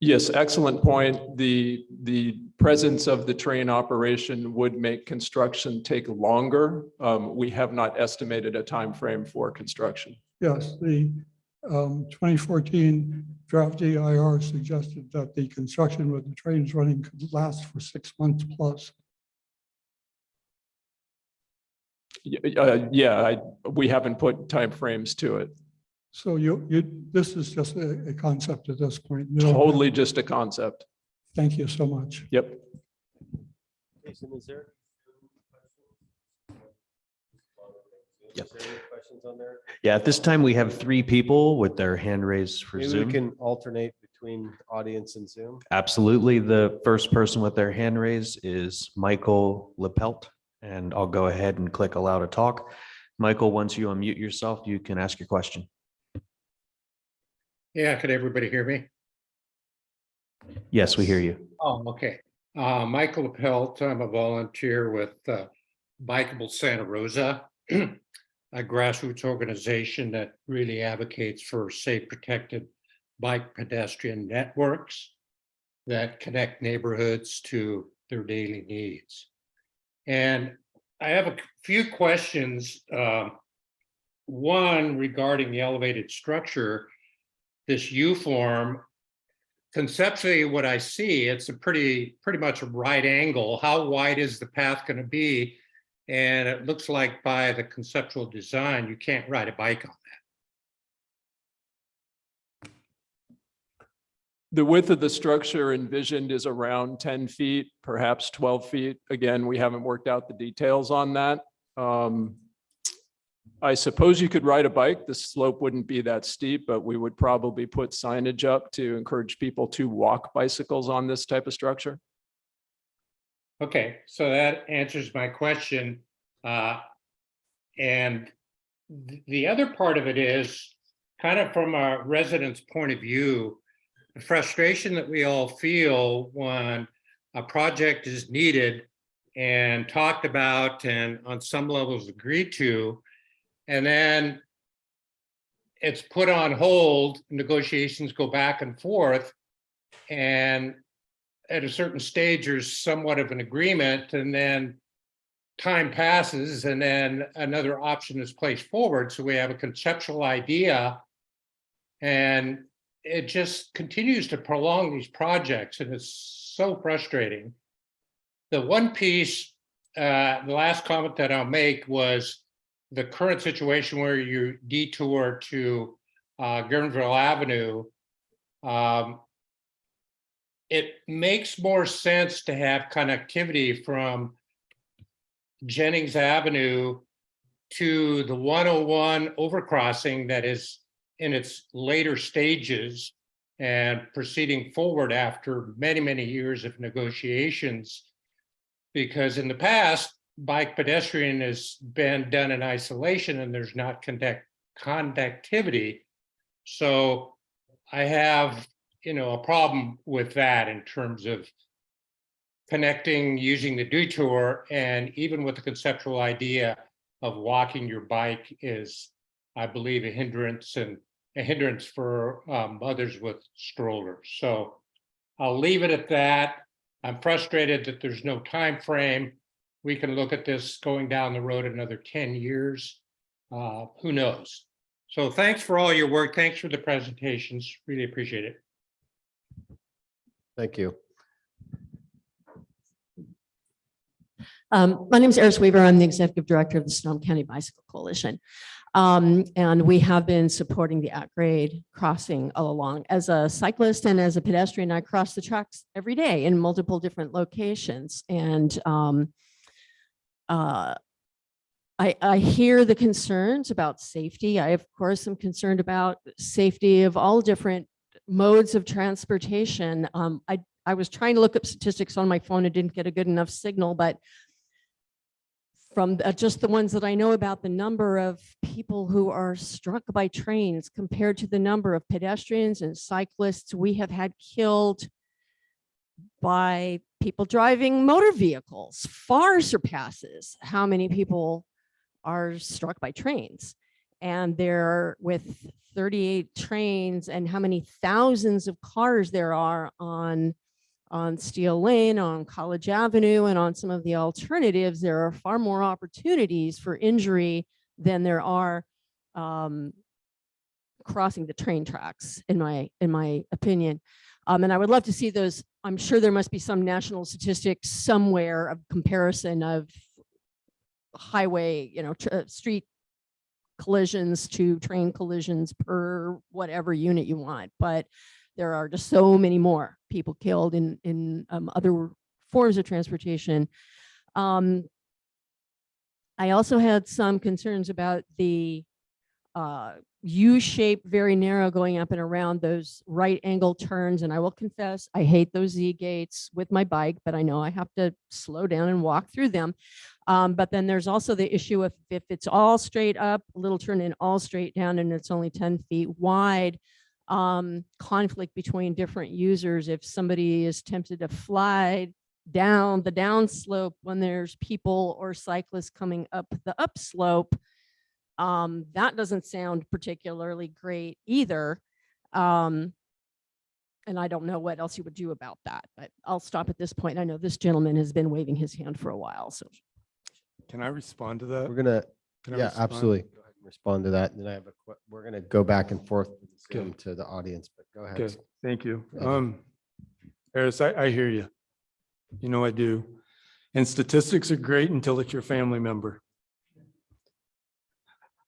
Yes, excellent point. The, the presence of the train operation would make construction take longer. Um, we have not estimated a time frame for construction. Yes, the um, 2014 draft EIR suggested that the construction with the trains running could last for six months plus. Uh, yeah, I, we haven't put timeframes to it. So you, you, this is just a, a concept at this point. You don't Totally just a concept. Thank you so much. Yep. Jason, is there? Yep. Is there any Questions on there? Yeah, at this time, we have three people with their hand raised for Maybe we can alternate between audience and Zoom. Absolutely. The first person with their hand raised is Michael Lepelt, and I'll go ahead and click allow to talk. Michael, once you unmute yourself, you can ask your question. Yeah, could everybody hear me? Yes, we hear you. Oh, okay. Uh, Michael Pelt, I'm a volunteer with uh, Bikeable Santa Rosa, a grassroots organization that really advocates for safe, protected bike pedestrian networks that connect neighborhoods to their daily needs. And I have a few questions. um, One regarding the elevated structure, this U form, conceptually, what I see, it's a pretty, pretty much a right angle. How wide is the path going to be? And it looks like by the conceptual design, you can't ride a bike on The width of the structure envisioned is around ten feet, perhaps twelve feet. Again, we haven't worked out the details on that. Um, I suppose you could ride a bike. The slope wouldn't be that steep, but we would probably put signage up to encourage people to walk bicycles on this type of structure. Okay, so that answers my question. Uh, And th- the other part of it is kind of from a resident's point of view, the frustration that we all feel when a project is needed and talked about and on some levels agreed to, and then it's put on hold, negotiations go back and forth, and at a certain stage, there's somewhat of an agreement and then time passes and then another option is placed forward. So we have a conceptual idea. And it just continues to prolong these projects and it's so frustrating. The one piece, uh, the last comment that I'll make was the current situation where you detour to uh, Guerneville Avenue. Um, it makes more sense to have connectivity from Jennings Avenue to the 101 overcrossing that is in its later stages and proceeding forward after many, many years of negotiations. Because in the past, bike pedestrian has been done in isolation and there's not conduct, conductivity. So I have, you know, a problem with that in terms of connecting, using the detour, and even with the conceptual idea of walking your bike is, I believe, a hindrance and a hindrance for um, others with strollers. So I'll leave it at that. I'm frustrated that there's no time frame. We can look at this going down the road another 10 years. Uh, Who knows? So thanks for all your work. Thanks for the presentations. Really appreciate it. Thank you. Um, my name is Eris Weaver. I'm the executive director of the Sonoma County Bicycle Coalition. Um, and we have been supporting the at-grade crossing all along. As a cyclist and as a pedestrian, I cross the tracks every day in multiple different locations. And um, uh, I, I hear the concerns about safety. I, of course, am concerned about safety of all different modes of transportation. Um, I, I was trying to look up statistics on my phone and didn't get a good enough signal, but from uh, just the ones that I know about the number of people who are struck by trains compared to the number of pedestrians and cyclists we have had killed by people driving motor vehicles far surpasses how many people are struck by trains. And there with 38 trains and how many thousands of cars there are on on Steele Lane, on College Avenue, and on some of the alternatives, there are far more opportunities for injury than there are um, crossing the train tracks, in my in my opinion. Um, and I would love to see those. I'm sure there must be some national statistics somewhere of comparison of highway, you know, street collisions to train collisions per whatever unit you want. But there are just so many more people killed in in um, other forms of transportation. Um, I also had some concerns about the uh, U-shaped, very narrow going up and around those right angle turns. And I will confess, I hate those Z gates with my bike, but I know I have to slow down and walk through them. Um, but then there's also the issue of if it's all straight up, a little turn and all straight down and it's only 10 feet wide, um, conflict between different users. If somebody is tempted to fly down the downslope when there's people or cyclists coming up the upslope, um, that doesn't sound particularly great either. Um, and I don't know what else you would do about that, but I'll stop at this point. I know this gentleman has been waving his hand for a while, so. Can I respond to that? We're gonna, Can I yeah, respond? absolutely. Go ahead and Respond to that. And then I have a, que- we're gonna go back and forth with Okay. Zoom to the audience, but go ahead. Okay, thank you. Thank you. Um, Eris, I, I hear you. You know I do. And statistics are great until it's your family member.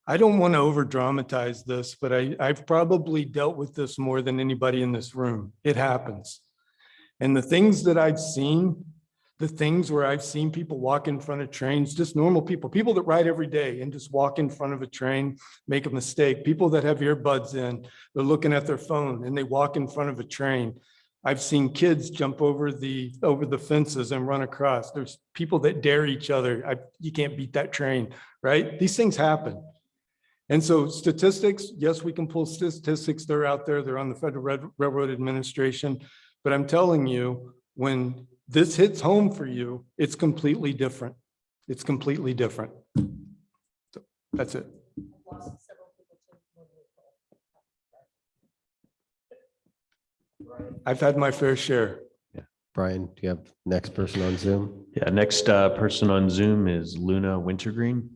I don't want to over dramatize this, but I, I've probably dealt with this more than anybody in this room. It happens. And the things that I've seen, the things where I've seen people walk in front of trains, just normal people, people that ride every day and just walk in front of a train, make a mistake, people that have earbuds in, they're looking at their phone and they walk in front of a train. I've seen kids jump over the, over the fences and run across. There's people that dare each other. I, you can't beat that train, right? These things happen. And so statistics, yes, we can pull statistics. They're out there. They're on the Federal Railroad Administration. But I'm telling you, when this hits home for you, it's completely different. It's completely different. So That's it. I've had my fair share. Yeah. Brian, do you have next person on Zoom? Yeah, next uh, person on Zoom is Luna Wintergreen.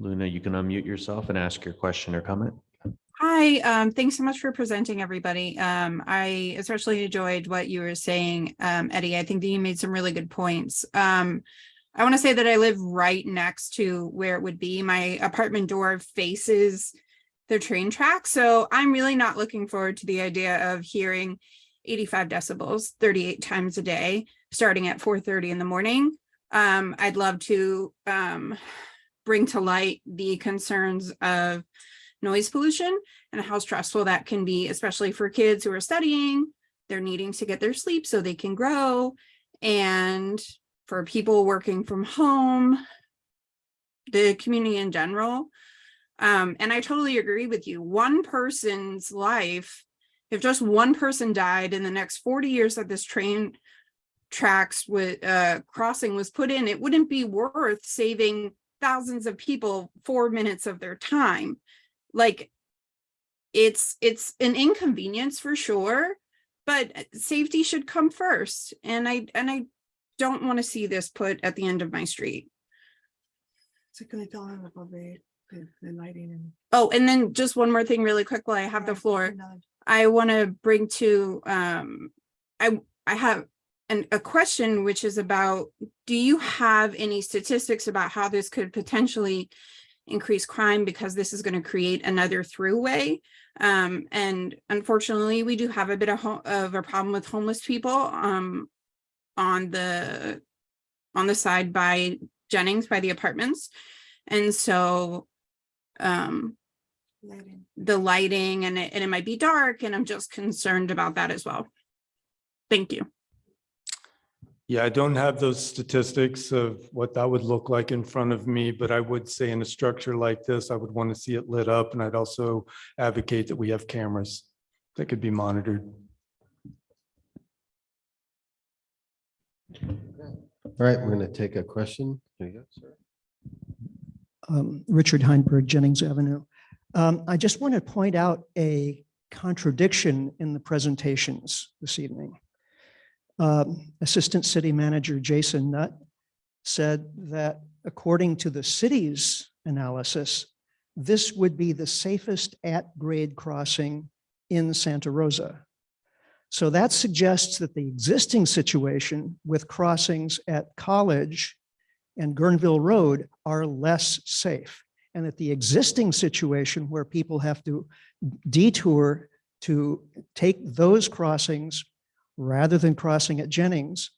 Luna, you can unmute yourself and ask your question or comment. Hi, um, thanks so much for presenting, everybody. Um, I especially enjoyed what you were saying, um, Eddie. I think that you made some really good points. Um, I want to say that I live right next to where it would be. My apartment door faces the train track. So I'm really not looking forward to the idea of hearing eighty-five decibels, thirty-eight times a day, starting at four thirty in the morning. Um, I'd love to um bring to light the concerns of noise pollution and how stressful that can be, especially for kids who are studying. They're needing to get their sleep so they can grow. And for people working from home, the community in general. Um, and I totally agree with you. One person's life, if just one person died in the next 40 years that this train tracks with uh crossing was put in, it wouldn't be worth saving thousands of people four minutes of their time. Like it's it's an inconvenience for sure, but uh, safety should come first. And I and I don't want to see this put at the end of my street. So can I tell him about the, the, the lighting and? Oh, and then just one more thing really quick while I have the floor. I want to bring to, um, I, I have an, a question which is about, do you have any statistics about how this could potentially increase crime because this is going to create another throughway? Um, and unfortunately, we do have a bit of, of a problem with homeless people, um, on the, on the side by Jennings, by the apartments. And so, um, lighting? the lighting and it, and it might be dark and I'm just concerned about that as well. Thank you. Yeah, I don't have those statistics of what that would look like in front of me, but I would say in a structure like this, I would want to see it lit up and I'd also advocate that we have cameras that could be monitored. All right, we're going to take a question. Here you go, sir. um, Richard Heinberg, Jennings Avenue. Um, I just want to point out a contradiction in the presentations this evening. Um, Assistant City Manager Jason Nutt said that according to the city's analysis, this would be the safest at-grade crossing in Santa Rosa. So that suggests that the existing situation with crossings at College and Guerneville Road are less safe. And that the existing situation where people have to detour to take those crossings rather than crossing at Jennings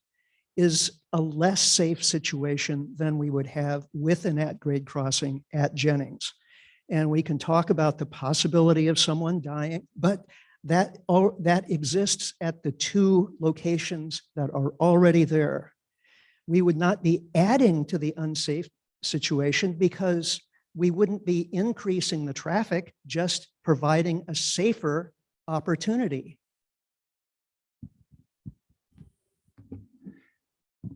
is a less safe situation than we would have with an at-grade crossing at Jennings. And we can talk about the possibility of someone dying, but that, that exists at the two locations that are already there we would not be adding to the unsafe situation because we wouldn't be increasing the traffic, just providing a safer opportunity.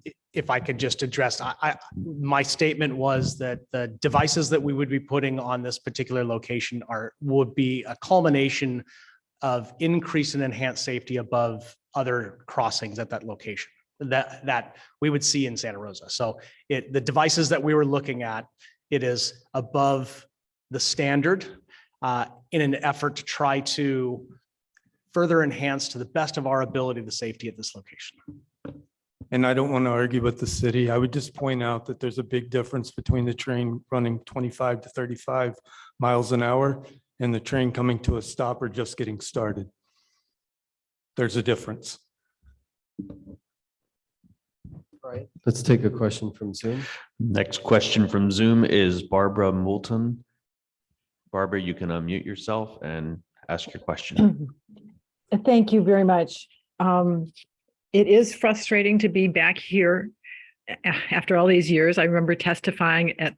i- if I could just address, I, I, my statement was that the devices that we would be putting on this particular location are, would be a culmination of increase and enhanced safety above other crossings at that location that, that we would see in Santa Rosa. So it, the devices that we were looking at, it is above the standard uh, in an effort to try to further enhance to the best of our ability, the safety at this location. And I don't want to argue with the city. I would just point out that there's a big difference between the train running 25 to 35 miles an hour and the train coming to a stop or just getting started. There's a difference. Right. Let's take a question from Zoom. Next question from Zoom is Barbara Moulton. Barbara, you can unmute yourself and ask your question. Thank you very much. Um, it is frustrating to be back here after all these years. I remember testifying at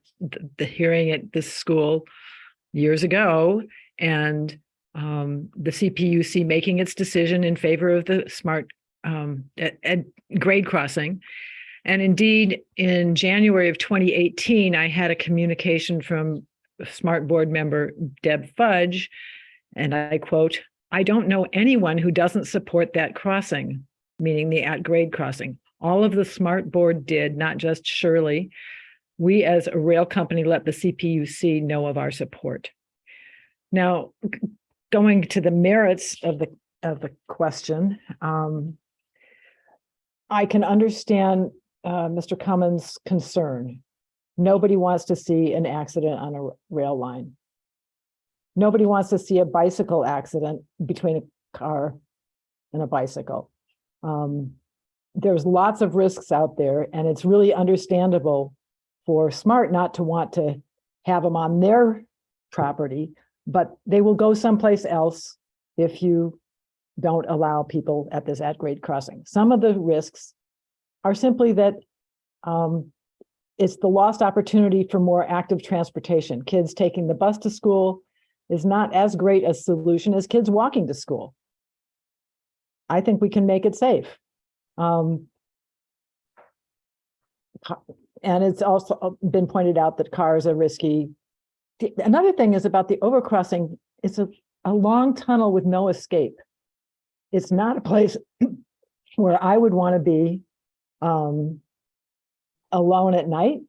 the hearing at this school years ago and um, the CPUC making its decision in favor of the smart um, at, at grade crossing. And indeed, in January of 2018, I had a communication from Smart Board member Deb Fudge, and I quote, I don't know anyone who doesn't support that crossing, meaning the at-grade crossing. All of the Smart Board did, not just Shirley. We as a rail company let the CPUC know of our support. Now, going to the merits of the, of the question, um, I can understand uh, Mr. Cumins' concern. Nobody wants to see an accident on a rail line. Nobody wants to see a bicycle accident between a car and a bicycle. Um, there's lots of risks out there and it's really understandable for Smart not to want to have them on their property, but they will go someplace else if you don't allow people at this at-grade crossing. Some of the risks are simply that um, it's the lost opportunity for more active transportation. Kids taking the bus to school is not as great a solution as kids walking to school. I think we can make it safe. Um, and it's also uh, been pointed out that cars are risky. The- Another thing is about the overcrossing. It's a, a long tunnel with no escape. It's not a place where I would want to be um, alone at night.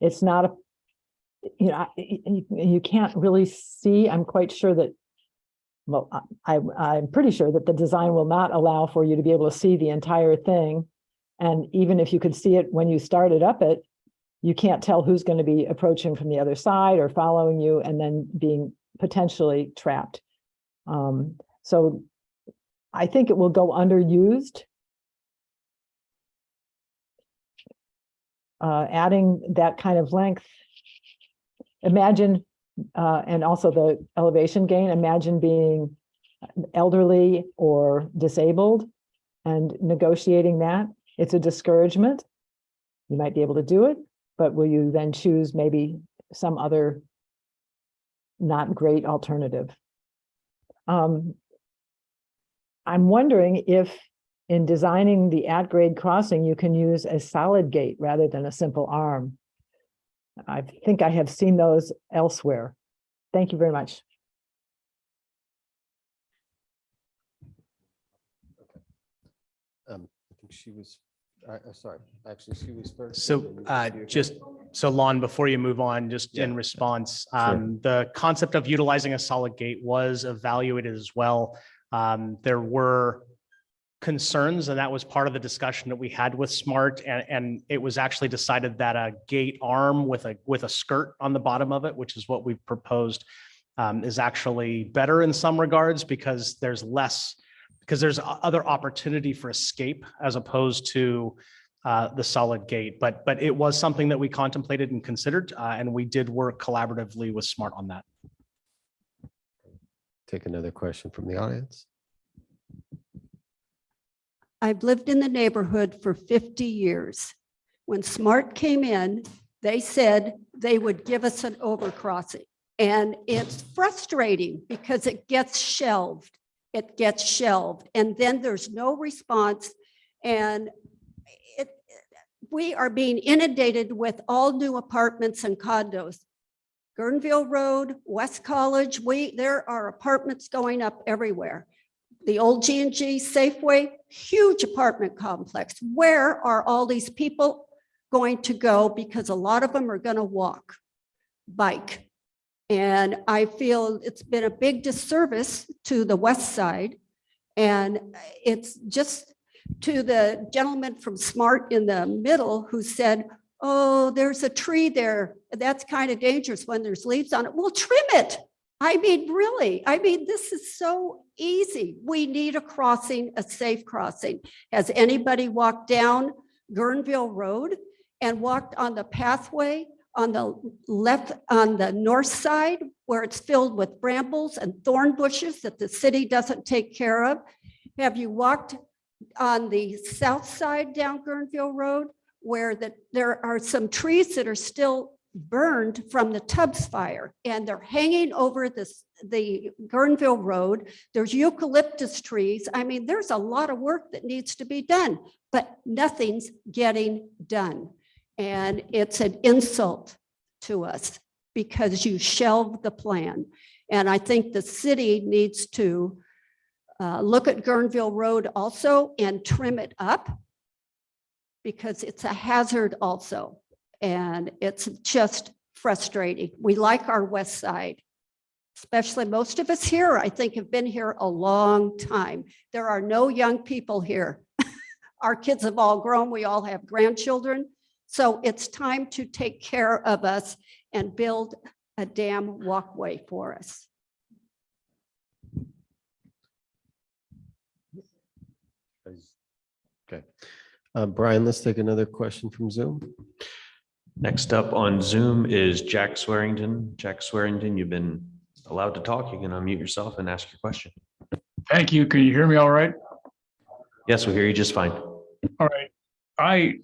It's not a, you know, you, you can't really see. I'm quite sure that well, I, I'm pretty sure that the design will not allow for you to be able to see the entire thing. And even if you could see it when you started up it, you can't tell who's going to be approaching from the other side or following you and then being potentially trapped. Um, so I think it will go underused. Uh, adding that kind of length. Imagine uh, and also the elevation gain, imagine being elderly or disabled and negotiating that. It's a discouragement. You might be able to do it, but will you then choose maybe some other not great alternative? Um, I'm wondering if in designing the at-grade crossing, you can use a solid gate rather than a simple arm. I think I have seen those elsewhere. Thank you very much. Um, I think she was, uh, uh, sorry, actually, she was first. So uh, just, so Lon, before you move on, just in response, um, the concept of utilizing a solid gate was evaluated as well. Um, There were concerns, and that was part of the discussion that we had with Smart, and, and it was actually decided that a gate arm with a, with a skirt on the bottom of it, which is what we've proposed, um, is actually better in some regards because there's less, because there's other opportunity for escape as opposed to uh, the solid gate. But, but it was something that we contemplated and considered, uh, and we did work collaboratively with Smart on that. Take another question from the audience. I've lived in the neighborhood for 50 years. When SMART came in, they said they would give us an overcrossing. And it's frustrating because it gets shelved. It gets shelved and then there's no response. And it, we are being inundated with all new apartments and condos. Guerneville Road, West College, we, there are apartments going up everywhere the old G and G Safeway, huge apartment complex. Where are all these people going to go? Because a lot of them are going to walk, bike. And I feel it's been a big disservice to the west side. And it's just to the gentleman from Smart in the middle who said, oh, there's a tree there. That's kind of dangerous when there's leaves on it. We'll trim it. I mean, really, I mean, this is so easy. We need a crossing, a safe crossing. Has anybody walked down Guerneville Road and walked on the pathway on the left, on the north side where it's filled with brambles and thorn bushes that the city doesn't take care of? Have you walked on the south side down Guerneville Road where that there are some trees that are still burned from the Tubbs fire and they're hanging over this, the Guerneville Road. There's eucalyptus trees. I mean, there's a lot of work that needs to be done, but nothing's getting done. And it's an insult to us because you shelved the plan. And I think the city needs to uh, look at Guerneville Road also and trim it up because it's a hazard also. And it's just frustrating. We like our west side, especially most of us here, I think have been here a long time. There are no young people here. Our kids have all grown. We all have grandchildren. So it's time to take care of us and build a damn walkway for us. Okay. Uh, Brian, let's take another question from Zoom. Next up on Zoom is Jack Swearington. Jack Swearington, you've been allowed to talk. You can unmute yourself and ask your question. Thank you. Can you hear me all right? Yes, we hear you just fine. All right. I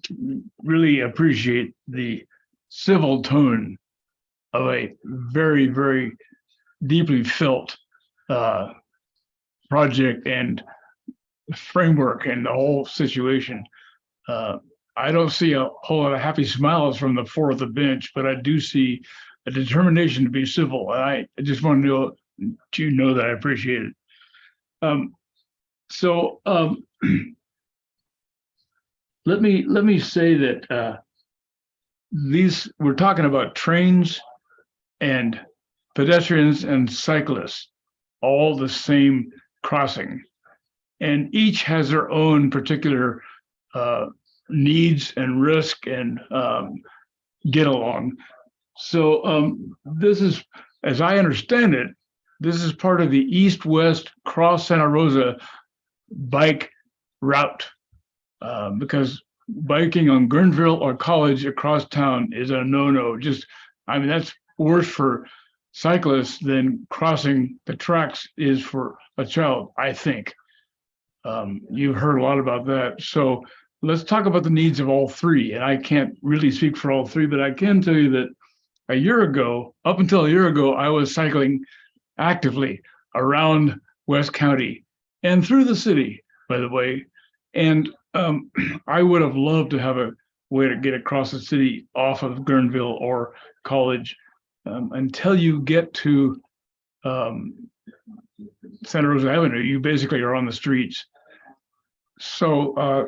really appreciate the civil tone of a very, very deeply felt uh, project and framework and the whole situation. Uh, I don't see a whole lot of happy smiles from the four of the bench, but I do see a determination to be civil. And I I just want to know, to know that I appreciate it. Um, so um, let me let me say that uh, these we're talking about trains and pedestrians and cyclists, all the same crossing, and each has their own particular uh, needs and risk and um, get along. So um, this is, as I understand it, this is part of the east-west cross Santa Rosa bike route. Uh, because biking on Guerneville or College across town is a no-no. Just, I mean, that's worse for cyclists than crossing the tracks is for a child, I think. Um, you've heard a lot about that. So let's talk about the needs of all three. And I can't really speak for all three, but I can tell you that a year ago, up until a year ago, I was cycling actively around West County and through the city, by the way. And um, I would have loved to have a way to get across the city off of Guerneville or College um, until you get to um, Santa Rosa Avenue. You basically are on the streets. So uh,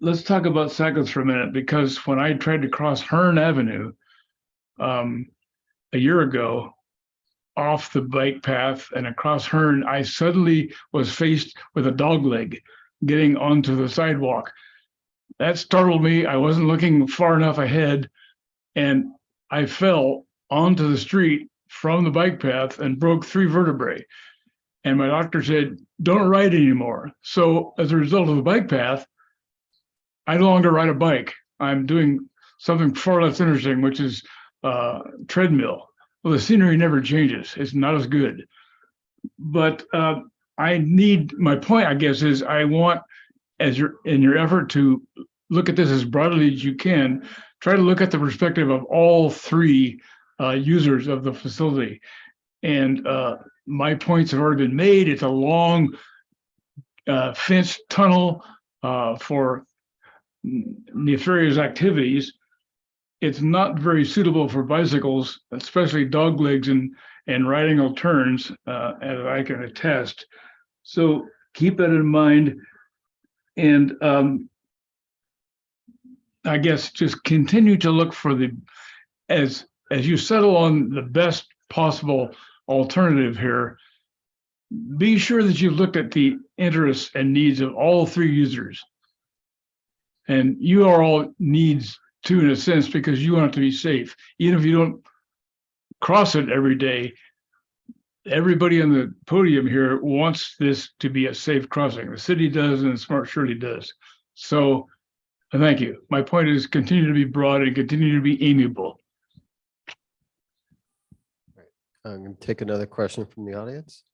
let's talk about cyclists for a minute because when I tried to cross Hearn Avenue um, a year ago, off the bike path and across Hearn, I suddenly was faced with a dog leg getting onto the sidewalk. That startled me. I wasn't looking far enough ahead and I fell onto the street from the bike path and broke three vertebrae. And my doctor said, don't ride anymore. So as a result of the bike path, I no longer ride a bike. I'm doing something far less interesting, which is uh, treadmill. Well, the scenery never changes. It's not as good. But uh, I need, my point, I guess, is I want, as your, in your effort to look at this as broadly as you can, try to look at the perspective of all three uh, users of the facility. And uh, my points have already been made. It's a long uh, fenced tunnel uh, for nefarious activities. It's not very suitable for bicycles, especially dog legs and and riding turns, uh, as I can attest. So keep that in mind. And um, I guess just continue to look for the, as, as you settle on the best possible alternative here, be sure that you've looked at the interests and needs of all three users. And you are all needs too, in a sense, because you want it to be safe. Even if you don't cross it every day, everybody on the podium here wants this to be a safe crossing. The city does and Smart Surely does. So thank you. My point is continue to be broad and continue to be amiable. I'm going to take another question from the audience.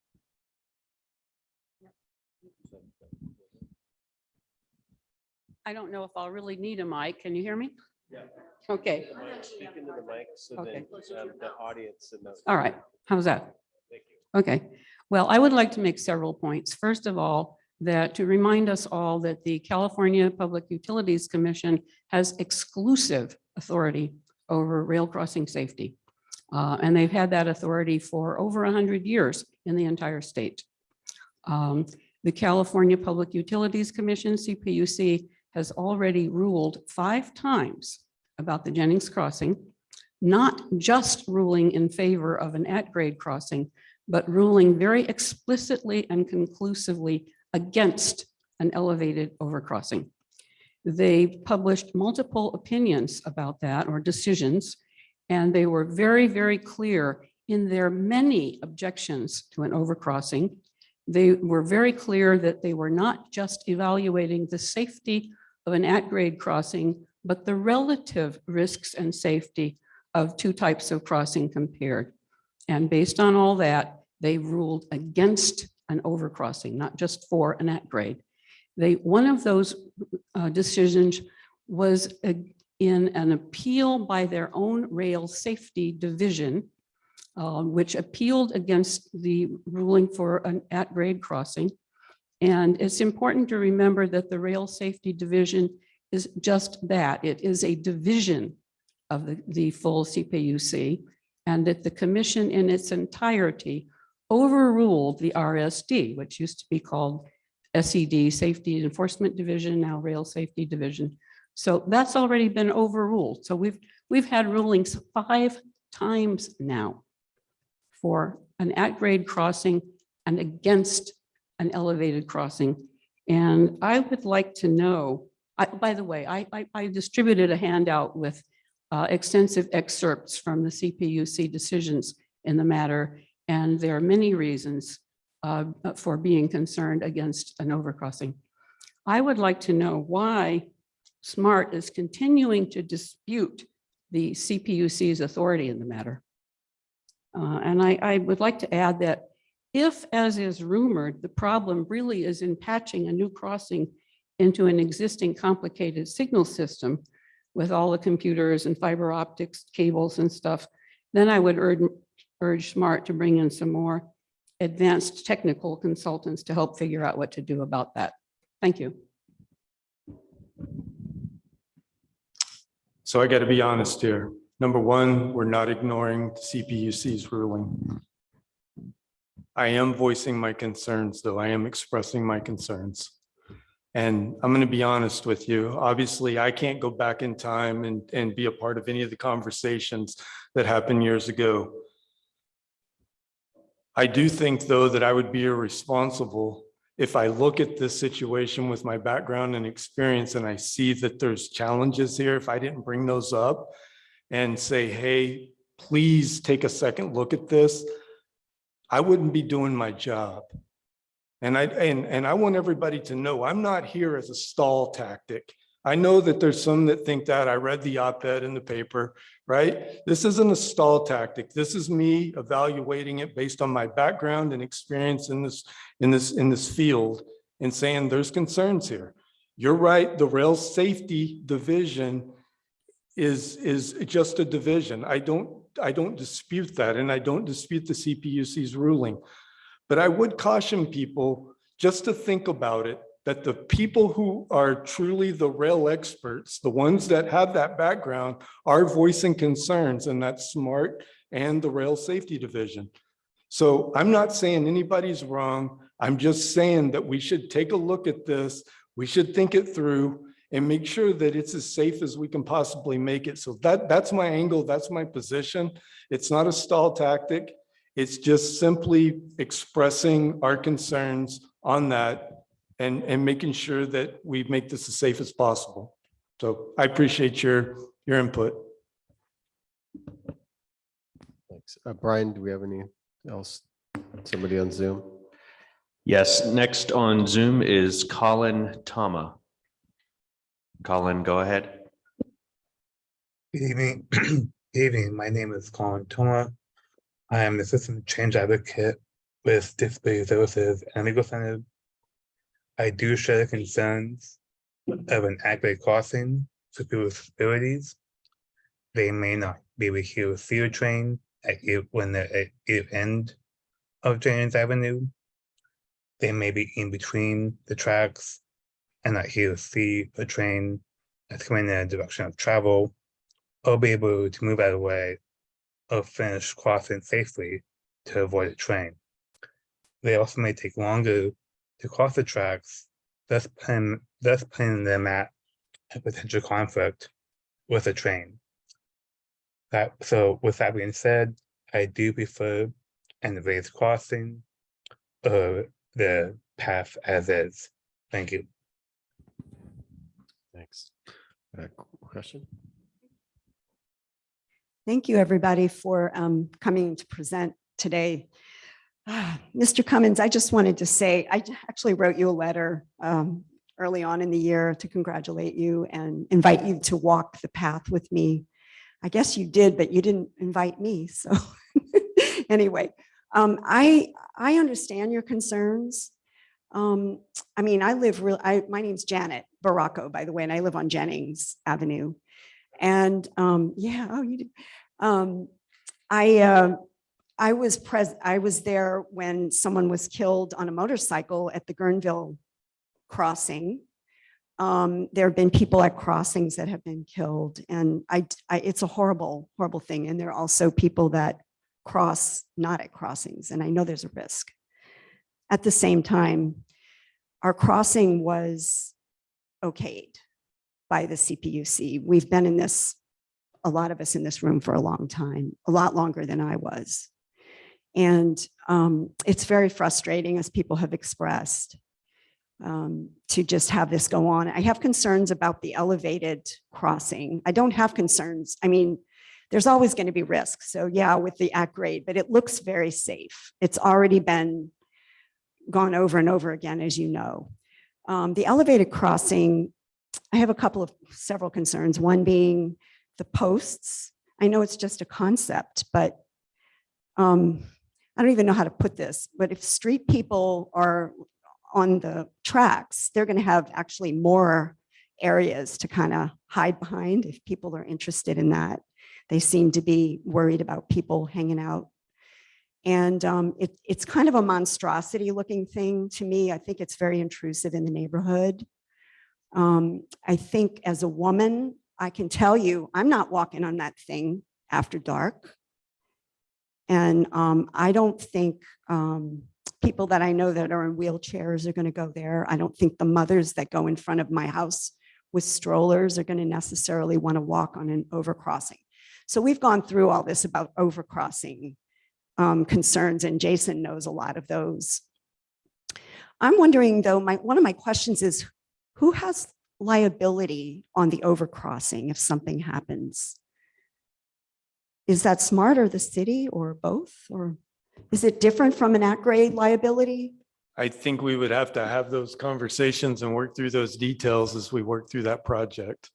I don't know if I'll really need a mic. Can you hear me? Yeah. Okay, Speak into the mic so Okay. then um, the audience and the. all right. How's that? Thank you. Okay, well, I would like to make several points. First of all, that to remind us all that the California Public Utilities Commission has exclusive authority over rail crossing safety. Uh, And they've had that authority for over 100 years in the entire state. Um, The California Public Utilities Commission, CPUC, has already ruled five times about the Jennings crossing, not just ruling in favor of an at-grade crossing, but ruling very explicitly and conclusively against an elevated overcrossing. They published multiple opinions about that or decisions, and they were very, very clear in their many objections to an overcrossing They were very clear that they were not just evaluating the safety of an at-grade crossing, but the relative risks and safety of two types of crossing compared. And based on all that, they ruled against an overcrossing, not just for an at-grade. They, one of those uh, decisions was in an appeal by their own rail safety division, uh, which appealed against the ruling for an at-grade crossing. And it's important to remember that the Rail Safety Division is just that. It is a division of the, the full CPUC, and that the commission in its entirety overruled the RSD, which used to be called SED, Safety Enforcement Division, now Rail Safety Division. So that's already been overruled. So we've, we've had rulings five times now for an at-grade crossing and against an elevated crossing. And I would like to know, I, by the way, I, I, I distributed a handout with uh, extensive excerpts from the CPUC decisions in the matter. And there are many reasons uh, for being concerned against an overcrossing. I would like to know why SMART is continuing to dispute the CPUC's authority in the matter. Uh, And I, I would like to add that if, as is rumored, the problem really is in patching a new crossing into an existing complicated signal system with all the computers and fiber optics cables and stuff, then I would urge, urge SMART to bring in some more advanced technical consultants to help figure out what to do about that. Thank you. So I got to be honest here. Number one, we're not ignoring the CPUC's ruling. I am voicing my concerns, though. I am expressing my concerns. And I'm going to be honest with you. Obviously, I can't go back in time and, and be a part of any of the conversations that happened years ago. I do think, though, that I would be irresponsible if I look at this situation with my background and experience and I see that there's challenges here, if I didn't bring those up and say, hey, please take a second look at this, I wouldn't be doing my job. And I, and, and I want everybody to know, I'm not here as a stall tactic. I know that there's some that think that. I read the op-ed in the paper, right? This isn't a stall tactic. This is me evaluating it based on my background and experience in this, in this, in this field and saying there's concerns here. You're right, the rail safety division is, is just a division. I don't, I don't dispute that, and I don't dispute the CPUC's ruling. But I would caution people just to think about it, that the people who are truly the rail experts, the ones that have that background, are voicing concerns, and that's SMART and the Rail Safety Division. So I'm not saying anybody's wrong. I'm just saying that we should take a look at this. We should think it through and make sure that it's as safe as we can possibly make it. So that, that's my angle, that's my position. It's not a stall tactic. It's just simply expressing our concerns on that and, and making sure that we make this as safe as possible. So I appreciate your, your input. Thanks. Uh, Brian, do we have any else? Somebody on Zoom? Yes, next on Zoom is Colin Tama. Colin, go ahead. Good evening. Good evening. My name is Colin Toma. I am an assistant change advocate with Disability Services and Legal Center. I do share the concerns of an at-grade crossing for people with disabilities. They may not be able to see a train at when they're at either end of James Avenue. They may be in between the tracks and that to see a train that's coming in a direction of travel, or be able to move out of the way or finish crossing safely to avoid a train. They also may take longer to cross the tracks, thus putting, thus putting them at a potential conflict with a train. That, so with that being said, I do prefer an raised crossing or the path as is. Thank you. Thanks. Uh, Question? Thank you, everybody, for um, coming to present today. Ah, Mr. Cumins, I just wanted to say, I actually wrote you a letter um, early on in the year to congratulate you and invite you to walk the path with me. I guess you did, but you didn't invite me. So anyway, um, I, I understand your concerns. Um, I mean, I live real, I, my name's Janet Baracco, by the way, and I live on Jennings Avenue. And um, yeah, oh, you do. Um, I, uh, I was pres, I was there when someone was killed on a motorcycle at the Guerneville crossing. Um, there have been people at crossings that have been killed and I, I, it's a horrible, horrible thing. And there are also people that cross not at crossings and I know there's a risk. At the same time, our crossing was okayed by the CPUC. We've been in this, a lot of us in this room for a long time, a lot longer than I was. And um, it's very frustrating, as people have expressed, um, to just have this go on. I have concerns about the elevated crossing. I don't have concerns. I mean, there's always going to be risks. So yeah, with the at grade, but it looks very safe. It's already been gone over and over again, as you know. Um, the elevated crossing, I have a couple of several concerns. One being the posts. I know it's just a concept, but um, I don't even know how to put this, but if street people are on the tracks, they're going to have actually more areas to kind of hide behind if people are interested in that. They seem to be worried about people hanging out. And um, it, it's kind of a monstrosity looking thing to me. I think it's very intrusive in the neighborhood. Um, I think as a woman, I can tell you, I'm not walking on that thing after dark. And um, I don't think um, people that I know that are in wheelchairs are going to go there. I don't think the mothers that go in front of my house with strollers are going to necessarily want to walk on an overcrossing. So we've gone through all this about overcrossing um, concerns, and Jason knows a lot of those. I'm wondering though, my one of my questions is, who has liability on the overcrossing if something happens? Is that smart or the city or both? Or is it different from an at-grade liability? I think we would have to have those conversations and work through those details as we work through that project.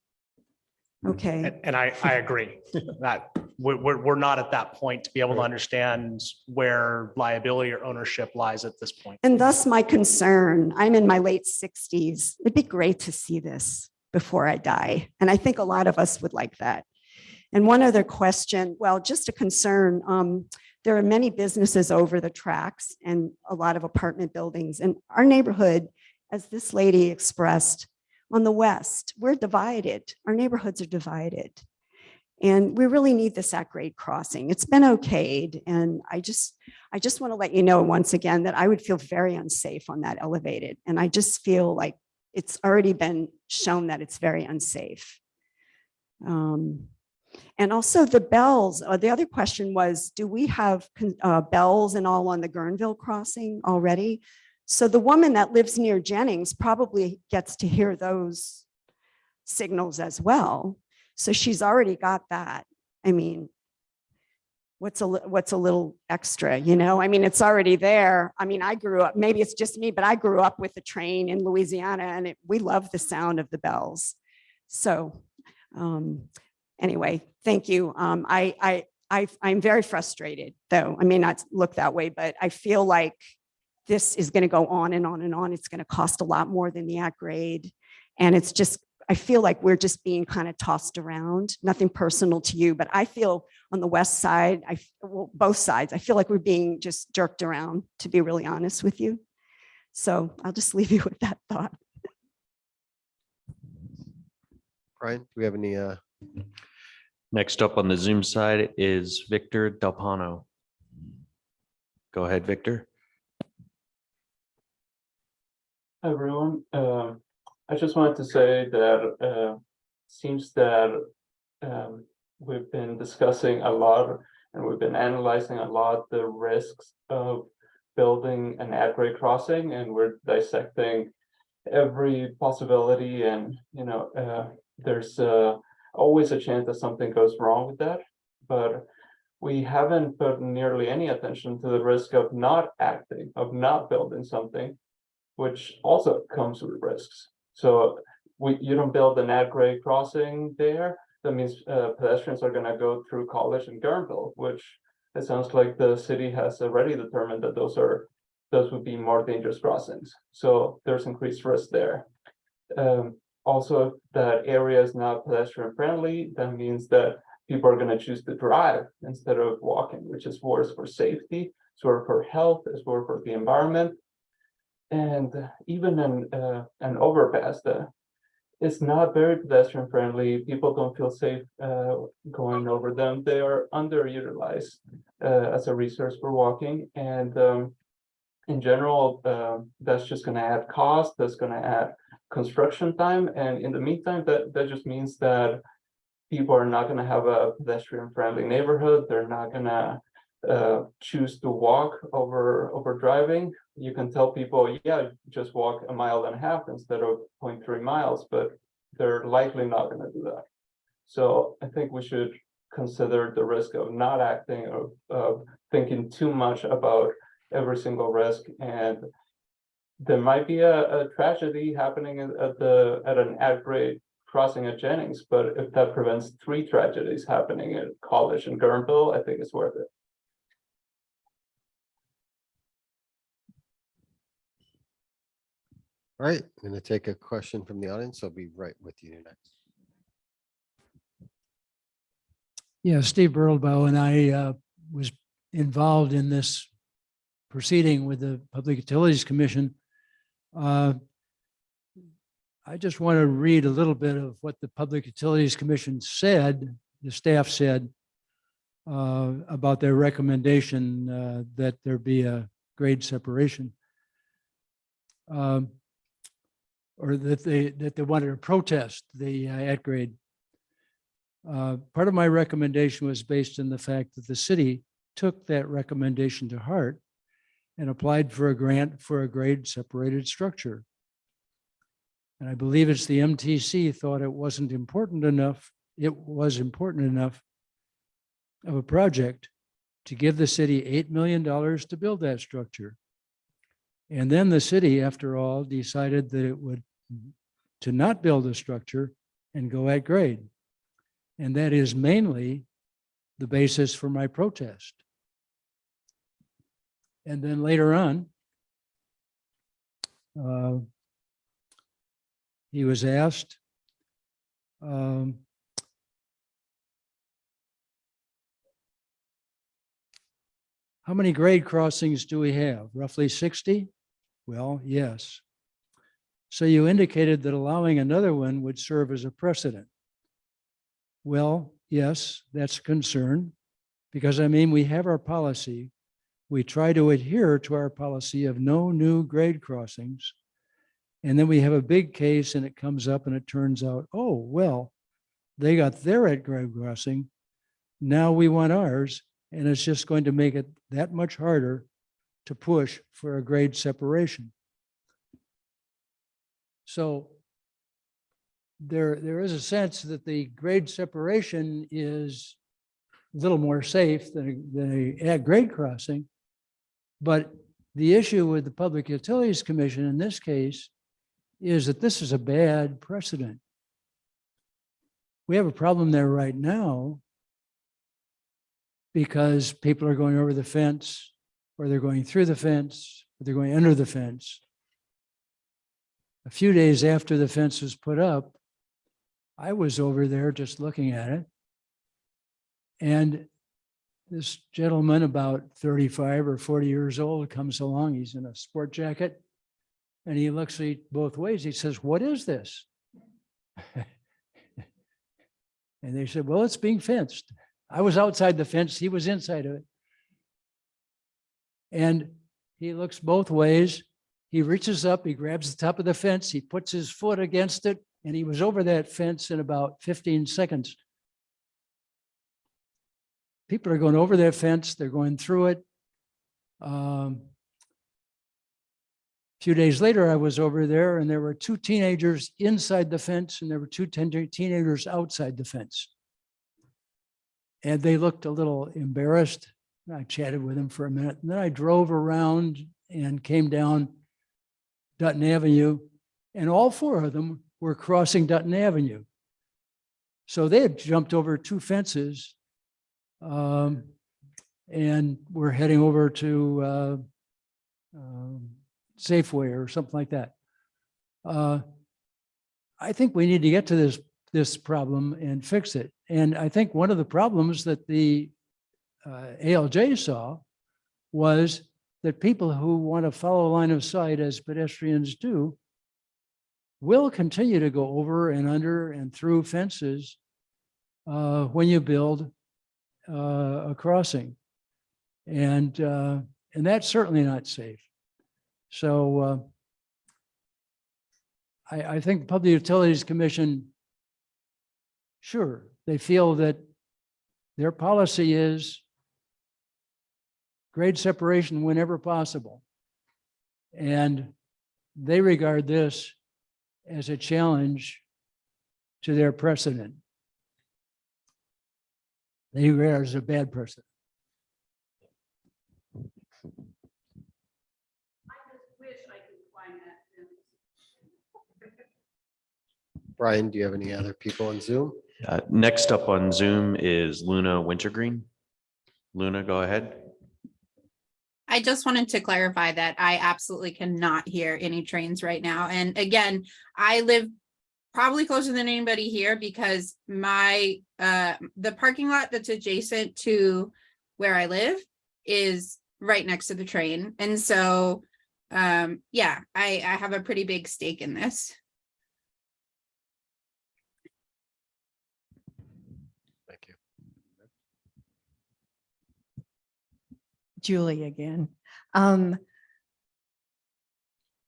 Okay, And, and I, I agree that we're, we're, we're not at that point to be able to understand where liability or ownership lies at this point. and thus my concern, I'm in my late 60s. It'd be great to see this before I die. And I think a lot of us would like that. And one other question, well, just a concern. Um, there are many businesses over the tracks and a lot of apartment buildings. And our neighborhood, as this lady expressed, on the west, we're divided. Our neighborhoods are divided. And we really need this at grade crossing. It's been okayed. And I just, I just want to let you know once again that I would feel very unsafe on that elevated. And I just feel like it's already been shown that it's very unsafe. Um, and also the bells, uh, the other question was, do we have uh, bells and all on the Guerneville crossing already? So the woman that lives near Jennings probably gets to hear those signals as well. So she's already got that. I mean, what's a, what's a little extra, you know? I mean, it's already there. I mean, I grew up, maybe it's just me, but I grew up with the train in Louisiana and it, we love the sound of the bells. So um, anyway, thank you. Um, I, I, I, I'm very frustrated though. I may not look that way, but I feel like this is going to go on and on and on. It's going to cost a lot more than the at grade. And it's just, I feel like we're just being kind of tossed around, nothing personal to you, but I feel on the west side, I, well, both sides, I feel like we're being just jerked around, to be really honest with you. So I'll just leave you with that thought. Brian, do we have any, uh, Next up on the Zoom side is Victor Delpano. Go ahead, Victor. Hi, everyone. Uh, I just wanted to say that uh, seems that um, we've been discussing a lot and we've been analyzing a lot the risks of building an at-grade crossing and we're dissecting every possibility and, you know, uh, there's uh, always a chance that something goes wrong with that. But we haven't put nearly any attention to the risk of not acting, of not building something, which also comes with risks. So we, you don't build an at-grade crossing there, that means uh, pedestrians are gonna go through College and Guerneville, which it sounds like the city has already determined that those are, those would be more dangerous crossings. So there's increased risk there. Um, also, that area is not pedestrian friendly, that means that people are gonna choose to drive instead of walking, which is worse for safety, worse for health, it's worse for the environment. And even an, uh, an overpass, it's not very pedestrian friendly. People don't feel safe, uh, going over them. They are underutilized, uh, as a resource for walking and, um, in general, uh, that's just gonna add cost, that's gonna add construction time, and in the meantime, that, that just means that people are not gonna have a pedestrian-friendly neighborhood, they're not gonna uh, choose to walk over, over driving. You can tell people, yeah, just walk a mile and a half instead of 0.3 miles, but they're likely not gonna do that. So I think we should consider the risk of not acting, of, of thinking too much about every single risk and there might be a, a tragedy happening at the, at an at-grade crossing at Jennings, but if that prevents three tragedies happening at College and Guerneville, I think it's worth it. All right, I'm going to take a question from the audience. I'll be right with you next. Yeah, Steve Birdlebough and I uh, was involved in this proceeding with the Public Utilities Commission. Uh, I just want to read a little bit of what the Public Utilities Commission said, the staff said uh, about their recommendation uh, that there be a grade separation. Um, Or that they, that they wanted to protest the uh, at grade. Uh, Part of my recommendation was based on the fact that the city took that recommendation to heart and applied for a grant for a grade separated structure. And I believe it's the MTC thought it wasn't important enough, it was important enough of a project to give the city $8 million to build that structure. And then the city, after all, decided that it would to not build a structure and go at grade. And that is mainly the basis for my protest. And then later on, uh, he was asked, um, how many grade crossings do we have? Roughly 60? Well, yes. So you indicated that allowing another one would serve as a precedent. Well, yes, that's a concern because I mean, we have our policy. We try to adhere to our policy of no new grade crossings. And then we have a big case and it comes up and it turns out, oh, well, they got their at grade crossing. Now we want ours. And it's just going to make it that much harder to push for a grade separation. So there, there is a sense that the grade separation is a little more safe than, a- than a grade crossing. But the issue with the Public Utilities Commission in this case is that this is a bad precedent. We have a problem there right now because people are going over the fence or they're going through the fence, or they're going under the fence. A few days after the fence was put up, I was over there just looking at it. And this gentleman, about 35 or 40 years old, comes along. He's in a sport jacket. And he looks at both ways. He says, what is this? And they said, well, it's being fenced. I was outside the fence. He was inside of it. And he looks both ways. He reaches up, he grabs the top of the fence, he puts his foot against it, and he was over that fence in about 15 seconds. People are going over that fence, they're going through it. Um, a few days later, I was over there and there were two teenagers inside the fence and there were two teenagers outside the fence. And they looked a little embarrassed. I chatted with them for a minute, and then I drove around and came down Dutton Avenue, and all four of them were crossing Dutton Avenue. So they had jumped over two fences um, and were heading over to uh, um, Safeway or something like that. Uh, I think we need to get to this, this problem and fix it. And I think one of the problems that the uh, ALJ saw was that people who want to follow line of sight as pedestrians do will continue to go over and under and through fences uh, when you build uh, a crossing. And, uh, and that's certainly not safe. So uh, I, I think Public Utilities Commission, sure, they feel that their policy is grade separation whenever possible. And they regard this as a challenge to their precedent. They regard it as a bad precedent. Brian, do you have any other people on Zoom? Uh, Next up on Zoom is Luna Wintergreen. Luna, go ahead. I just wanted to clarify that I absolutely cannot hear any trains right now. And again, I live probably closer than anybody here because my, uh, the parking lot that's adjacent to where I live is right next to the train. And so, um, yeah, I, I have a pretty big stake in this. Julie again. Um,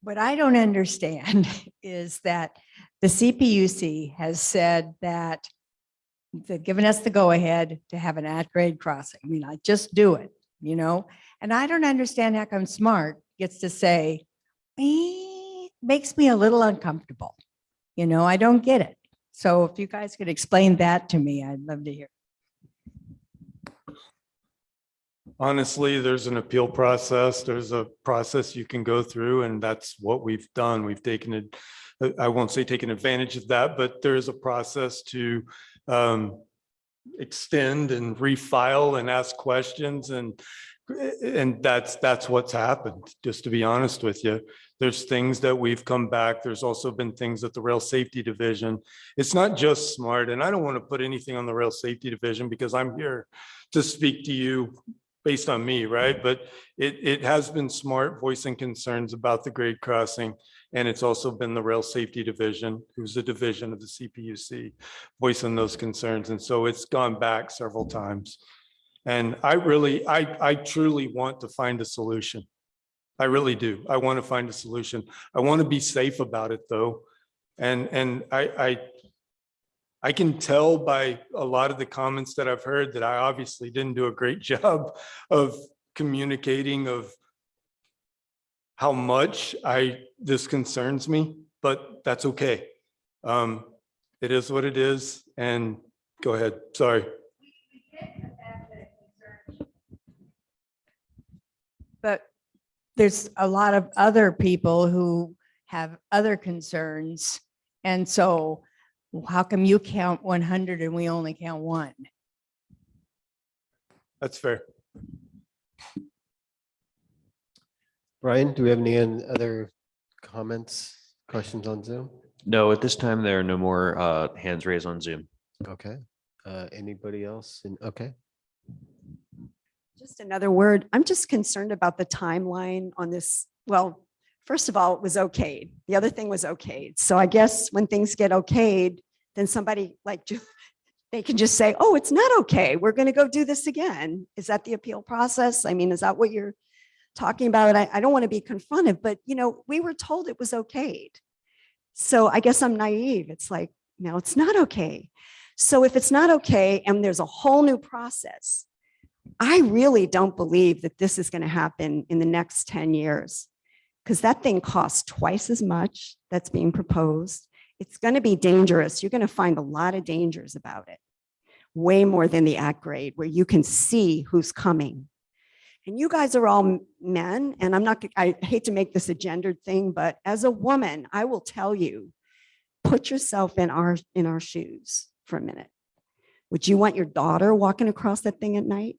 What I don't understand is that the CPUC has said that they've given us the go-ahead to have an at-grade crossing. I mean, like, just do it, you know? And I don't understand how come SMART gets to say, "Eh," makes me a little uncomfortable. You know, I don't get it. So if you guys could explain that to me, I'd love to hear. Honestly, there's an appeal process. There's a process you can go through and that's what we've done. We've taken it, I- won't say taken advantage of that, but there is a process to um, extend and refile and ask questions and and that's that's what's happened, just to be honest with you. There's things that we've come back. There's also been things at the Rail Safety Division. It's not just smart, and I don't want to put anything on the Rail Safety Division because I'm here to speak to you based on me, right? But it, it has been smart voicing concerns about the grade crossing. And it's also been the Rail Safety Division, who's a division of the CPUC, voicing those concerns. And so it's gone back several times. And I really, I, I truly want to find a solution. I really do. I want to find a solution. I want to be safe about it, though. And, and I, I, I can tell by a lot of the comments that I've heard that I obviously didn't do a great job of communicating of how much I, this concerns me, but that's okay. Um, it is what it is. And go ahead, sorry. But there's a lot of other people who have other concerns. And so how come you count 100 and we only count one? That's fair. Brian, do we have any other comments, questions on Zoom? No, at this time, there are no more uh, hands raised on Zoom. Okay. Uh, anybody else? in okay. Just another word. I'm just concerned about the timeline on this. Well, first of all, it was okayed. The other thing was okayed. So I guess when things get okayed, then somebody like, they can just say, oh, it's not okay. We're going to go do this again. Is that the appeal process? I mean, is that what you're talking about? I, I don't want to be confronted, but you know, we were told it was okayed. So I guess I'm naive. It's like, no, it's not okay. So if it's not okay and there's a whole new process, I really don't believe that this is going to happen in the next 10 years because that thing costs twice as much that's being proposed. It's going to be dangerous. You're going to find a lot of dangers about it. way more than the at grade, where you can see who's coming. And you guys are all men, and I'm not, I hate to make this a gendered thing, but as a woman, I will tell you, put yourself in our, in our shoes for a minute. Would you want your daughter walking across that thing at night?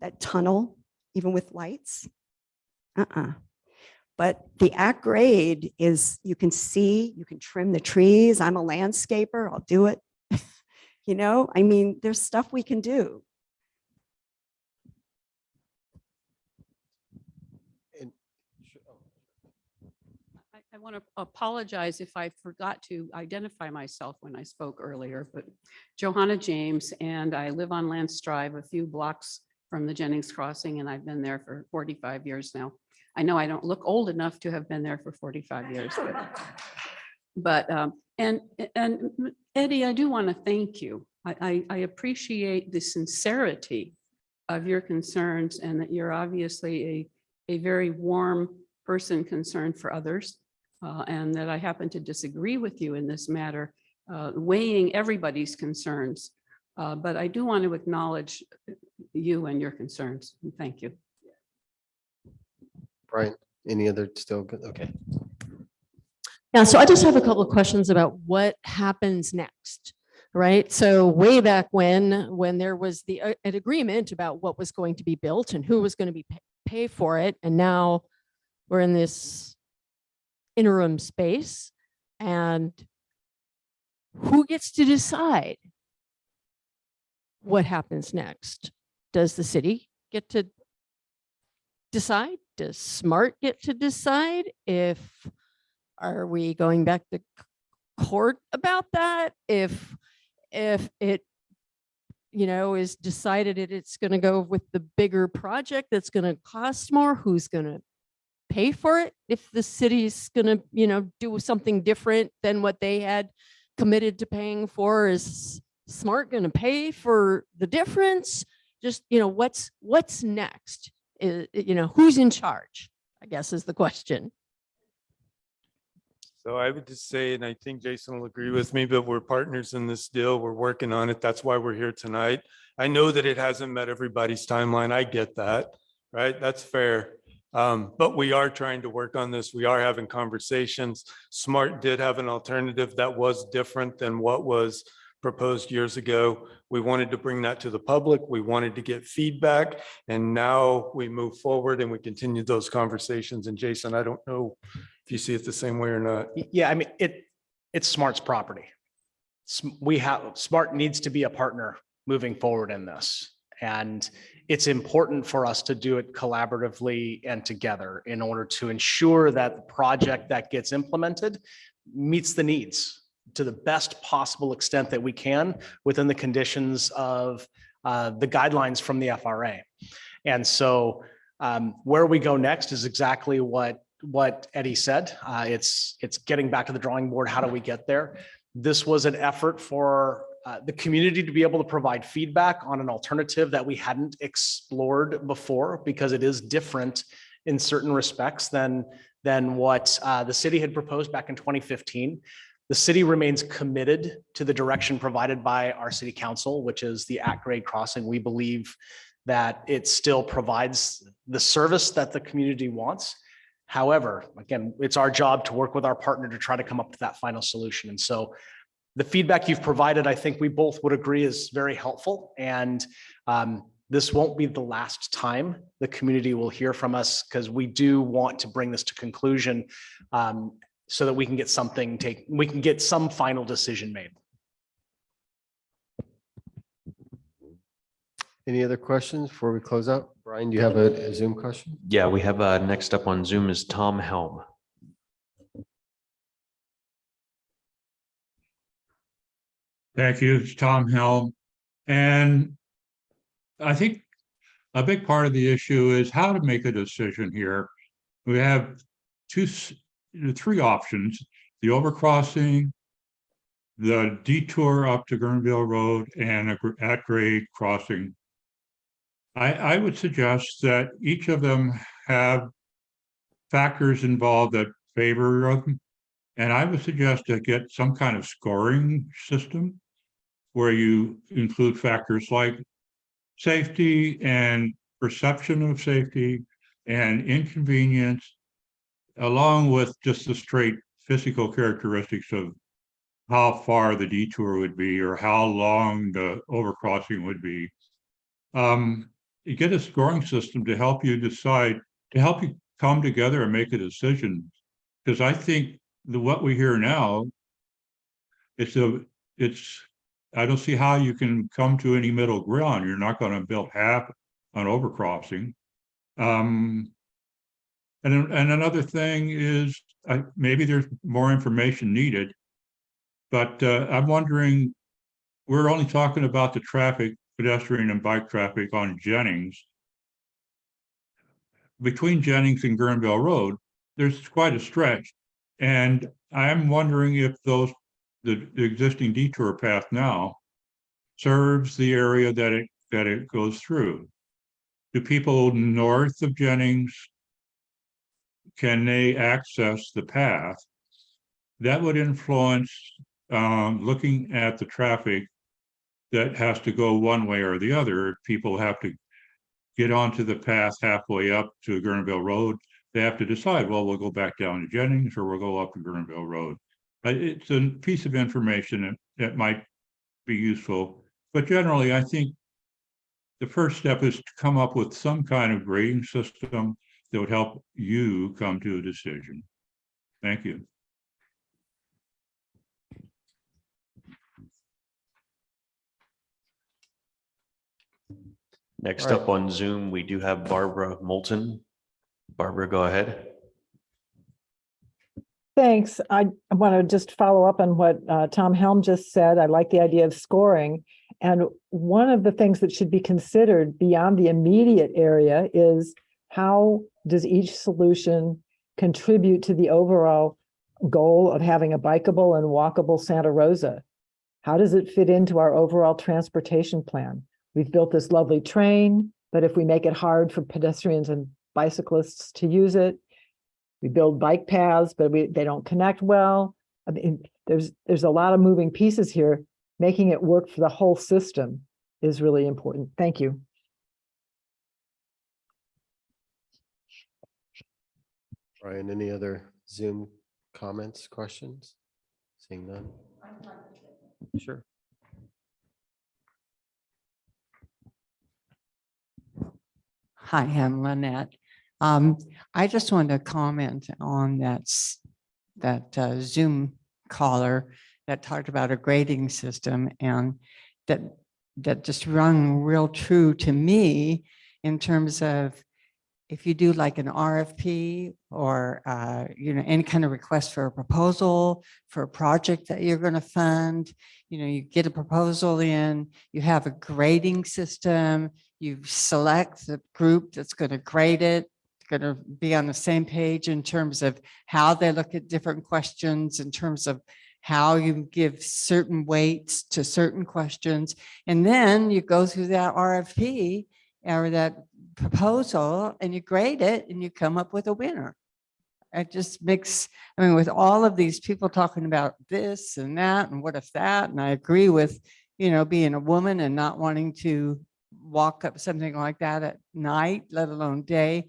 That tunnel, even with lights? Uh-uh. But the at grade is, you can see, you can trim the trees. I'm a landscaper, I'll do it. You know, I mean, there's stuff we can do. Oh. I, I want to apologize if I forgot to identify myself when I spoke earlier, but Johanna James, and I live on Lance Drive, a few blocks from the Jennings Crossing, and I've been there for 45 years now. I know I don't look old enough to have been there for 45 years, but, but, um, and, and Eddy, I do want to thank you. I, I, I appreciate the sincerity of your concerns and that you're obviously a, a very warm person concerned for others. uh, and that I happen to disagree with you in this matter, uh, weighing everybody's concerns. Uh, But I do want to acknowledge you and your concerns. and Thank you. Brian, any other still good? Okay. Yeah, so I just have a couple of questions about what happens next, right? So way back when, when there was the, uh, an agreement about what was going to be built and who was going to be pa- pay for it, and now we're in this interim space, and who gets to decide what happens next? Does the city get to decide? Does SMART get to decide if are we going back to court about that? If, if it, you know, is decided that it's going to go with the bigger project that's going to cost more, who's going to pay for it? If the city's going to, you know, do something different than what they had committed to paying for, is Smart going to pay for the difference? Just, you know, what's, what's next? You know, who's in charge? I guess is the question. So I would just say, and I think Jason will agree with me, but we're partners in this deal. We're working on it. That's why we're here tonight. I know that it hasn't met everybody's timeline. I get that, right? That's fair. Um, but we are trying to work on this. We are having conversations. Smart did have an alternative that was different than what was proposed years ago. We wanted to bring that to the public. We wanted to get feedback. And now we move forward and we continue those conversations. And Jason, I don't know if you see it the same way or not. Yeah, I mean, it, it's Smart's property. We have, Smart needs to be a partner moving forward in this. And it's important for us to do it collaboratively and together in order to ensure that the project that gets implemented meets the needs to the best possible extent that we can within the conditions of uh, the guidelines from the FRA. And so um, where we go next is exactly what, what Eddy said. Uh, It's, it's getting back to the drawing board. How do we get there? This was an effort for uh, the community to be able to provide feedback on an alternative that we hadn't explored before because it is different in certain respects than, than what uh, the city had proposed back in 2015. The city remains committed to the direction provided by our city council, which is the at-grade crossing. We believe that it still provides the service that the community wants. However, again, it's our job to work with our partner to try to come up with that final solution. And so the feedback you've provided, I think we both would agree is very helpful. And um, this won't be the last time the community will hear from us because we do want to bring this to conclusion um, so that we can get something take, we can get some final decision made. Any other questions before we close out? Brian, do you have a a Zoom question? Yeah, we have, uh, next up on Zoom is Tom Helm. Thank you. It's Tom Helm. And I think a big part of the issue is how to make a decision here. We have two, s- three options, the overcrossing, the detour up to Guerneville Road and a at grade crossing. I, I would suggest that each of them have factors involved that favor them. And I would suggest to get some kind of scoring system where you include factors like safety and perception of safety and inconvenience, along with just the straight physical characteristics of how far the detour would be or how long the overcrossing would be. Um, you get a scoring system to help you decide, to help you come together and make a decision. Because I think the, what we hear now, it's a, it's, I don't see how you can come to any middle ground. You're not gonna build half on overcrossing. Um, and, and another thing is, I, maybe there's more information needed. But, uh, I'm wondering, we're only talking about the traffic, pedestrian and bike traffic on Jennings. Between Jennings and Guerneville Road, there's quite a stretch. And I'm wondering if those, the, the existing detour path now serves the area that it, that it goes through. Do people north of Jennings, can they access the path? That would influence, um, looking at the traffic that has to go one way or the other. People have to get onto the path halfway up to Guerneville Road. They have to decide, well, we'll go back down to Jennings or we'll go up to Guerneville Road. Uh, It's a piece of information that, that might be useful. But generally, I think the first step is to come up with some kind of grading system that would help you come to a decision. Thank you. Next All right. up on Zoom, we do have Barbara Moulton. Barbara, go ahead. Thanks. I want to just follow up on what uh, Tom Helm just said. I like the idea of scoring. And one of the things that should be considered beyond the immediate area is how does each solution contribute to the overall goal of having a bikeable and walkable Santa Rosa? How does it fit into our overall transportation plan? We've built this lovely train, but if we make it hard for pedestrians and bicyclists to use it, we build bike paths, but we, they don't connect well. I mean, there's, there's a lot of moving pieces here. Making it work for the whole system is really important. Thank you. Brian, any other Zoom comments, questions? Seeing none? Sure. Hi, I'm Lynette. Um, I just wanted to comment on that, that uh, Zoom caller that talked about a grading system and that, that just rung real true to me in terms of if you do like an RFP or, uh, you know, any kind of request for a proposal for a project that you're going to fund, you know, you get a proposal in, you have a grading system, you select the group that's going to grade it, going to be on the same page in terms of how they look at different questions, in terms of how you give certain weights to certain questions. And then you go through that RFP or that proposal and you grade it and you come up with a winner. It just makes, I mean, with all of these people talking about this and that and what if that, and I agree with, you know, being a woman and not wanting to walk up something like that at night, let alone day.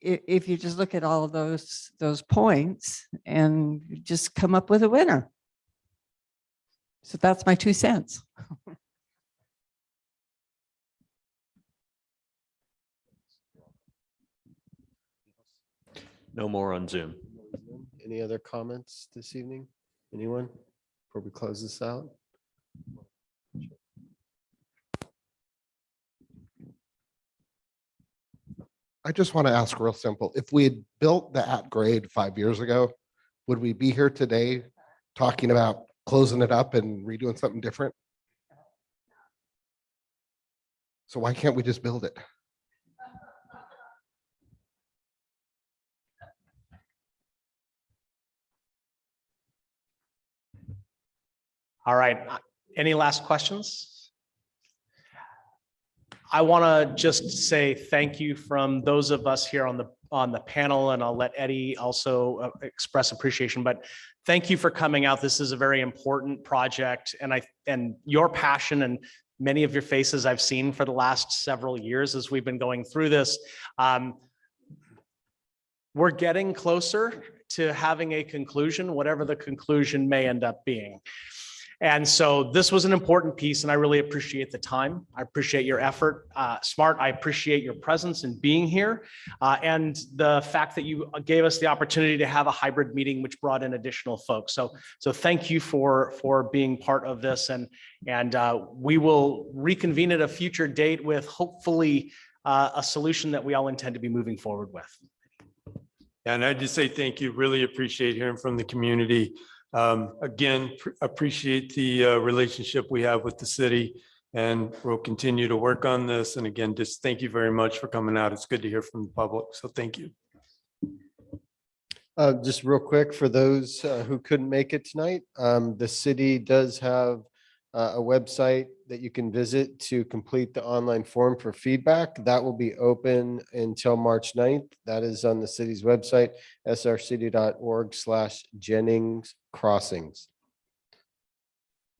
If you just look at all those, those points and just come up with a winner. So that's my two cents. No more on Zoom. Any other comments this evening? Anyone? Before we close this out? I just want to ask real simple. If we had built the at grade five years ago, would we be here today talking about closing it up and redoing something different? So why can't we just build it? All right, uh, any last questions? I want to just say thank you from those of us here on the, on the panel, and I'll let Eddy also uh, express appreciation, but thank you for coming out. This is a very important project, and I, and your passion and many of your faces I've seen for the last several years as we've been going through this. Um, We're getting closer to having a conclusion, whatever the conclusion may end up being. And so this was an important piece and I really appreciate the time. I appreciate your effort. Uh, Smart, I appreciate your presence and being here. uh, and the fact that you gave us the opportunity to have a hybrid meeting, which brought in additional folks. So, so thank you for, for being part of this and, and uh, we will reconvene at a future date with hopefully uh, a solution that we all intend to be moving forward with. And I just say thank you. Really appreciate hearing from the community. Um, Again, pr- appreciate the uh, relationship we have with the city. And we'll continue to work on this. And again, just thank you very much for coming out. It's good to hear from the public. So thank you. Uh, just real quick, for those uh, who couldn't make it tonight, um, the city does have uh, a website that you can visit to complete the online form for feedback. That will be open until March 9th. That is on the city's website, srcity.org slash Jennings Crossings.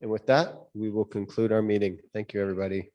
And with that, we will conclude our meeting. Thank you, everybody.